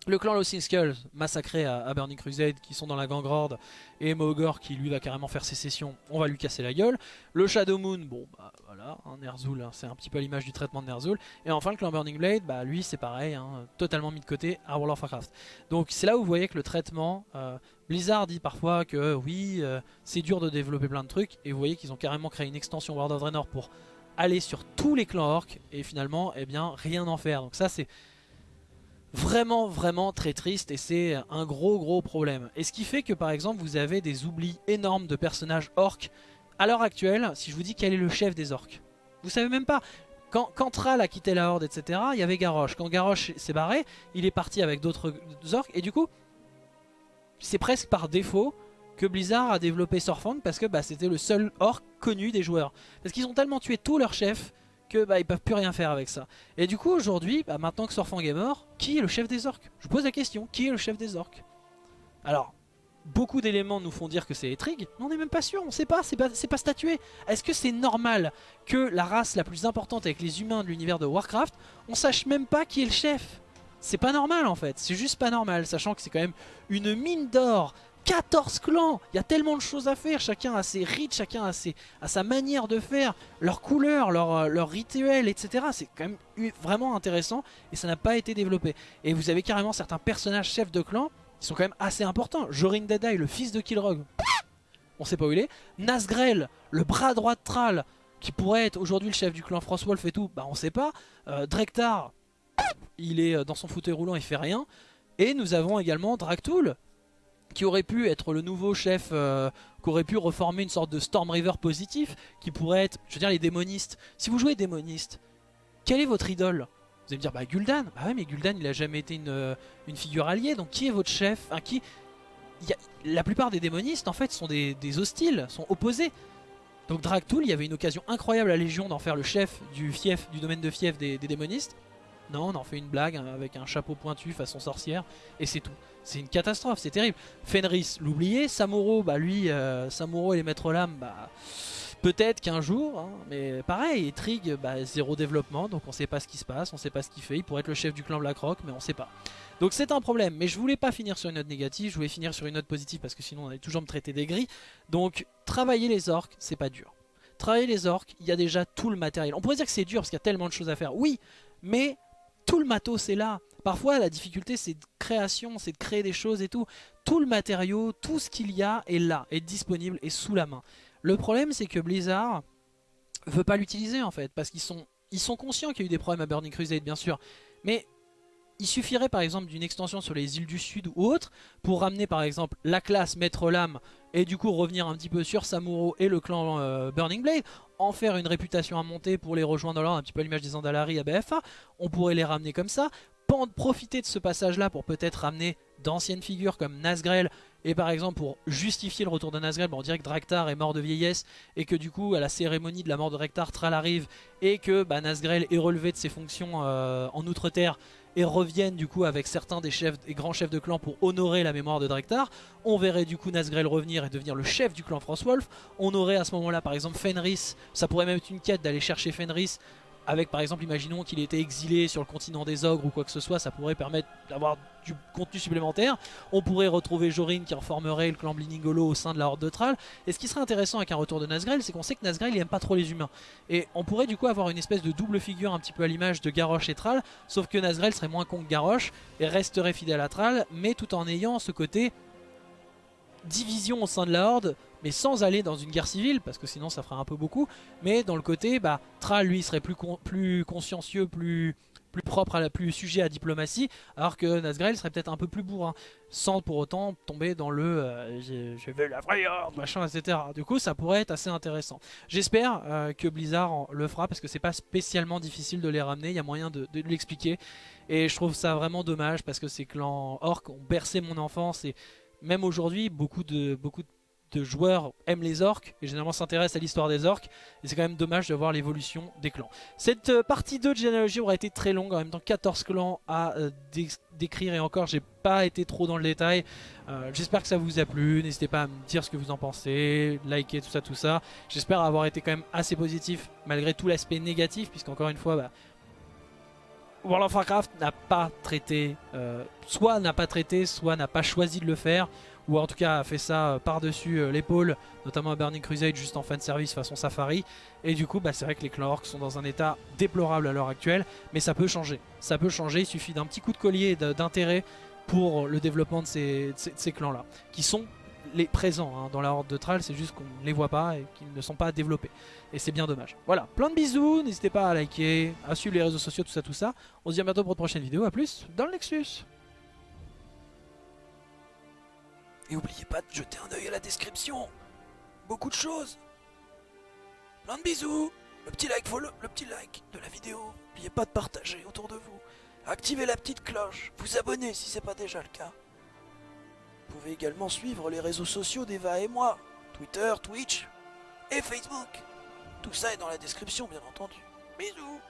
Le clan Lost Skulls, massacré à, Burning Crusade, qui sont dans la Gangrorde, et Mogor qui lui va carrément faire sécession, on va lui casser la gueule. Le Shadow Moon, bon bah voilà, hein, Ner'zhul, hein, c'est un petit peu l'image du traitement de Ner'zhul. Et enfin le clan Burning Blade, bah lui c'est pareil, hein, totalement mis de côté à World of Warcraft. Donc c'est là où vous voyez que le traitement, euh, Blizzard dit parfois que oui, euh, c'est dur de développer plein de trucs, et vous voyez qu'ils ont carrément créé une extension World of Draenor pour aller sur tous les clans orcs, et finalement, eh bien, rien en faire. Donc ça c'est vraiment vraiment très triste et c'est un gros gros problème. Et ce qui fait que par exemple vous avez des oublis énormes de personnages orques. À l'heure actuelle, si je vous dis quel est le chef des orques, vous savez même pas. Quand, quand a quitté la Horde, etc., il y avait Garrosh. Quand Garrosh s'est barré, il est parti avec d'autres orques. Et du coup, c'est presque par défaut que Blizzard a développé Sorfang parce que bah, c'était le seul orc connu des joueurs. Parce qu'ils ont tellement tué tous leurs chefs que bah, ils peuvent plus rien faire avec ça. Et du coup aujourd'hui, bah, maintenant que Sorfang est mort, qui est le chef des orques? Je vous pose la question, qui est le chef des orques? Alors, beaucoup d'éléments nous font dire que c'est Etrig, mais on n'est même pas sûr, on sait pas, c'est pas, pas statué. Est-ce que c'est normal que la race la plus importante avec les humains de l'univers de Warcraft, on sache même pas qui est le chef? C'est pas normal en fait, c'est juste pas normal, sachant que c'est quand même une mine d'or 14 clans Il y a tellement de choses à faire, chacun a ses rites, chacun a, sa manière de faire, leurs couleurs, leurs leur euh, rituels, etc. C'est quand même vraiment intéressant et ça n'a pas été développé. Et vous avez carrément certains personnages chefs de clan qui sont quand même assez importants. Jorin Deadeye, le fils de Kilrog, on sait pas où il est. Nazgrel, le bras droit de Thrall, qui pourrait être aujourd'hui le chef du clan Frostwolf et tout, bah on sait pas. Euh, Drektar, il est euh, dans son fauteuil roulant, il fait rien. Et nous avons également Draktul, qui aurait pu être le nouveau chef, euh, qui aurait pu reformer une sorte de Storm River positif, qui pourrait être, je veux dire, les démonistes. Si vous jouez démoniste, quel est votre idole? Vous allez me dire, bah Gul'dan. Bah ouais, mais Gul'dan, il a jamais été une, euh, figure alliée, donc qui est votre chef? Qui... La plupart des démonistes, en fait, sont des, hostiles, sont opposés. Donc Dragtool, il y avait une occasion incroyable à Légion d'en faire le chef du fief, du domaine de fief des démonistes. Non, on en fait une blague hein, avec un chapeau pointu façon sorcière, et c'est tout. C'est une catastrophe, c'est terrible. Fenris, l'oublier. Samuro, bah lui, euh, Samuro et les maîtres lames, bah... Peut-être qu'un jour, hein, mais pareil, Trig, bah, zéro développement, donc on sait pas ce qui se passe, on sait pas ce qu'il fait. Il pourrait être le chef du clan Blackrock, mais on sait pas. Donc c'est un problème, mais je voulais pas finir sur une note négative, je voulais finir sur une note positive parce que sinon on allait toujours me traiter des gris. Donc travailler les orques, c'est pas dur. Travailler les orques, il y a déjà tout le matériel. On pourrait dire que c'est dur parce qu'il y a tellement de choses à faire. Oui, mais tout le matos est là. Parfois la difficulté c'est de création, c'est de créer des choses et tout. Tout le matériau, tout ce qu'il y a est là, est disponible, est sous la main. Le problème c'est que Blizzard veut pas l'utiliser en fait, parce qu'ils sont, ils sont conscients qu'il y a eu des problèmes à Burning Crusade bien sûr. Mais il suffirait par exemple d'une extension sur les îles du sud ou autre pour ramener par exemple la classe Maître Lame et du coup revenir un petit peu sur Samuro et le clan euh, Burning Blade, en faire une réputation à monter pour les rejoindre dans un petit peu l'image des Andalari à BFA, on pourrait les ramener comme ça, profiter de ce passage là pour peut-être ramener d'anciennes figures comme Nazgrel et par exemple pour justifier le retour de Nazgrel, on dirait que Draktar est mort de vieillesse et que du coup à la cérémonie de la mort de Draktar, Thrall arrive et que bah, Nazgrel est relevé de ses fonctions euh, en Outre-Terre et reviennent du coup avec certains des chefs grands chefs de clan pour honorer la mémoire de Drektar. On verrait du coup Nazgrel revenir et devenir le chef du clan Frostwolf. On aurait à ce moment-là par exemple Fenris, ça pourrait même être une quête d'aller chercher Fenris avec par exemple, imaginons qu'il était exilé sur le continent des ogres ou quoi que ce soit, ça pourrait permettre d'avoir du contenu supplémentaire. On pourrait retrouver Jorin qui reformerait le clan Bliningolo au sein de la Horde de Thrall. Et ce qui serait intéressant avec un retour de Nazgrel, c'est qu'on sait que Nazgrel il pas trop les humains. Et on pourrait du coup avoir une espèce de double figure un petit peu à l'image de Garrosh et Thrall, sauf que Nazgrel serait moins con que Garrosh et resterait fidèle à Thrall, mais tout en ayant ce côté division au sein de la Horde, mais sans aller dans une guerre civile, parce que sinon ça ferait un peu beaucoup, mais dans le côté, bah, Thrall lui serait plus, plus consciencieux, plus, plus propre, à la, plus sujet à diplomatie, alors que Nazgrel serait peut-être un peu plus bourrin, sans pour autant tomber dans le euh, je, vais la vraie horde, machin, etc. Du coup ça pourrait être assez intéressant. J'espère euh, que Blizzard le fera, parce que c'est pas spécialement difficile de les ramener, il y a moyen de, de l'expliquer, et je trouve ça vraiment dommage, parce que ces clans orcs ont bercé mon enfance, et même aujourd'hui, beaucoup de, joueurs aiment les orques et généralement s'intéressent à l'histoire des orques et c'est quand même dommage de voir l'évolution des clans. Cette euh, partie 2 de généalogie aura été très longue, en même temps 14 clans à euh, décrire et encore j'ai pas été trop dans le détail. Euh, j'espère que ça vous a plu, n'hésitez pas à me dire ce que vous en pensez, liker tout ça tout ça. J'espère avoir été quand même assez positif malgré tout l'aspect négatif puisqu'encore une fois bah, World of Warcraft n'a pas traité, euh, soit n'a pas traité, soit n'a pas choisi de le faire, ou en tout cas a fait ça euh, par-dessus euh, l'épaule, notamment à Burning Crusade juste en fan service façon Safari. Et du coup, bah, c'est vrai que les clans orcs sont dans un état déplorable à l'heure actuelle, mais ça peut changer. Ça peut changer, il suffit d'un petit coup de collier d'intérêt pour le développement de ces, de ces clans-là, qui sont les présents hein, dans la horde de Thrall, c'est juste qu'on ne les voit pas et qu'ils ne sont pas développés. Et c'est bien dommage. Voilà, plein de bisous, n'hésitez pas à liker, à suivre les réseaux sociaux, tout ça, tout ça. On se dit à bientôt pour une prochaine vidéo, à plus dans le Nexus Et n'oubliez pas de jeter un oeil à la description Beaucoup de choses Plein de bisous Le petit like, le petit like de la vidéo N'oubliez pas de partager autour de vous Activez la petite cloche, vous abonner si c'est pas déjà le cas. Vous pouvez également suivre les réseaux sociaux d'Eva et moi, Twitter, Twitch et Facebook. Tout ça est dans la description bien entendu. Bisous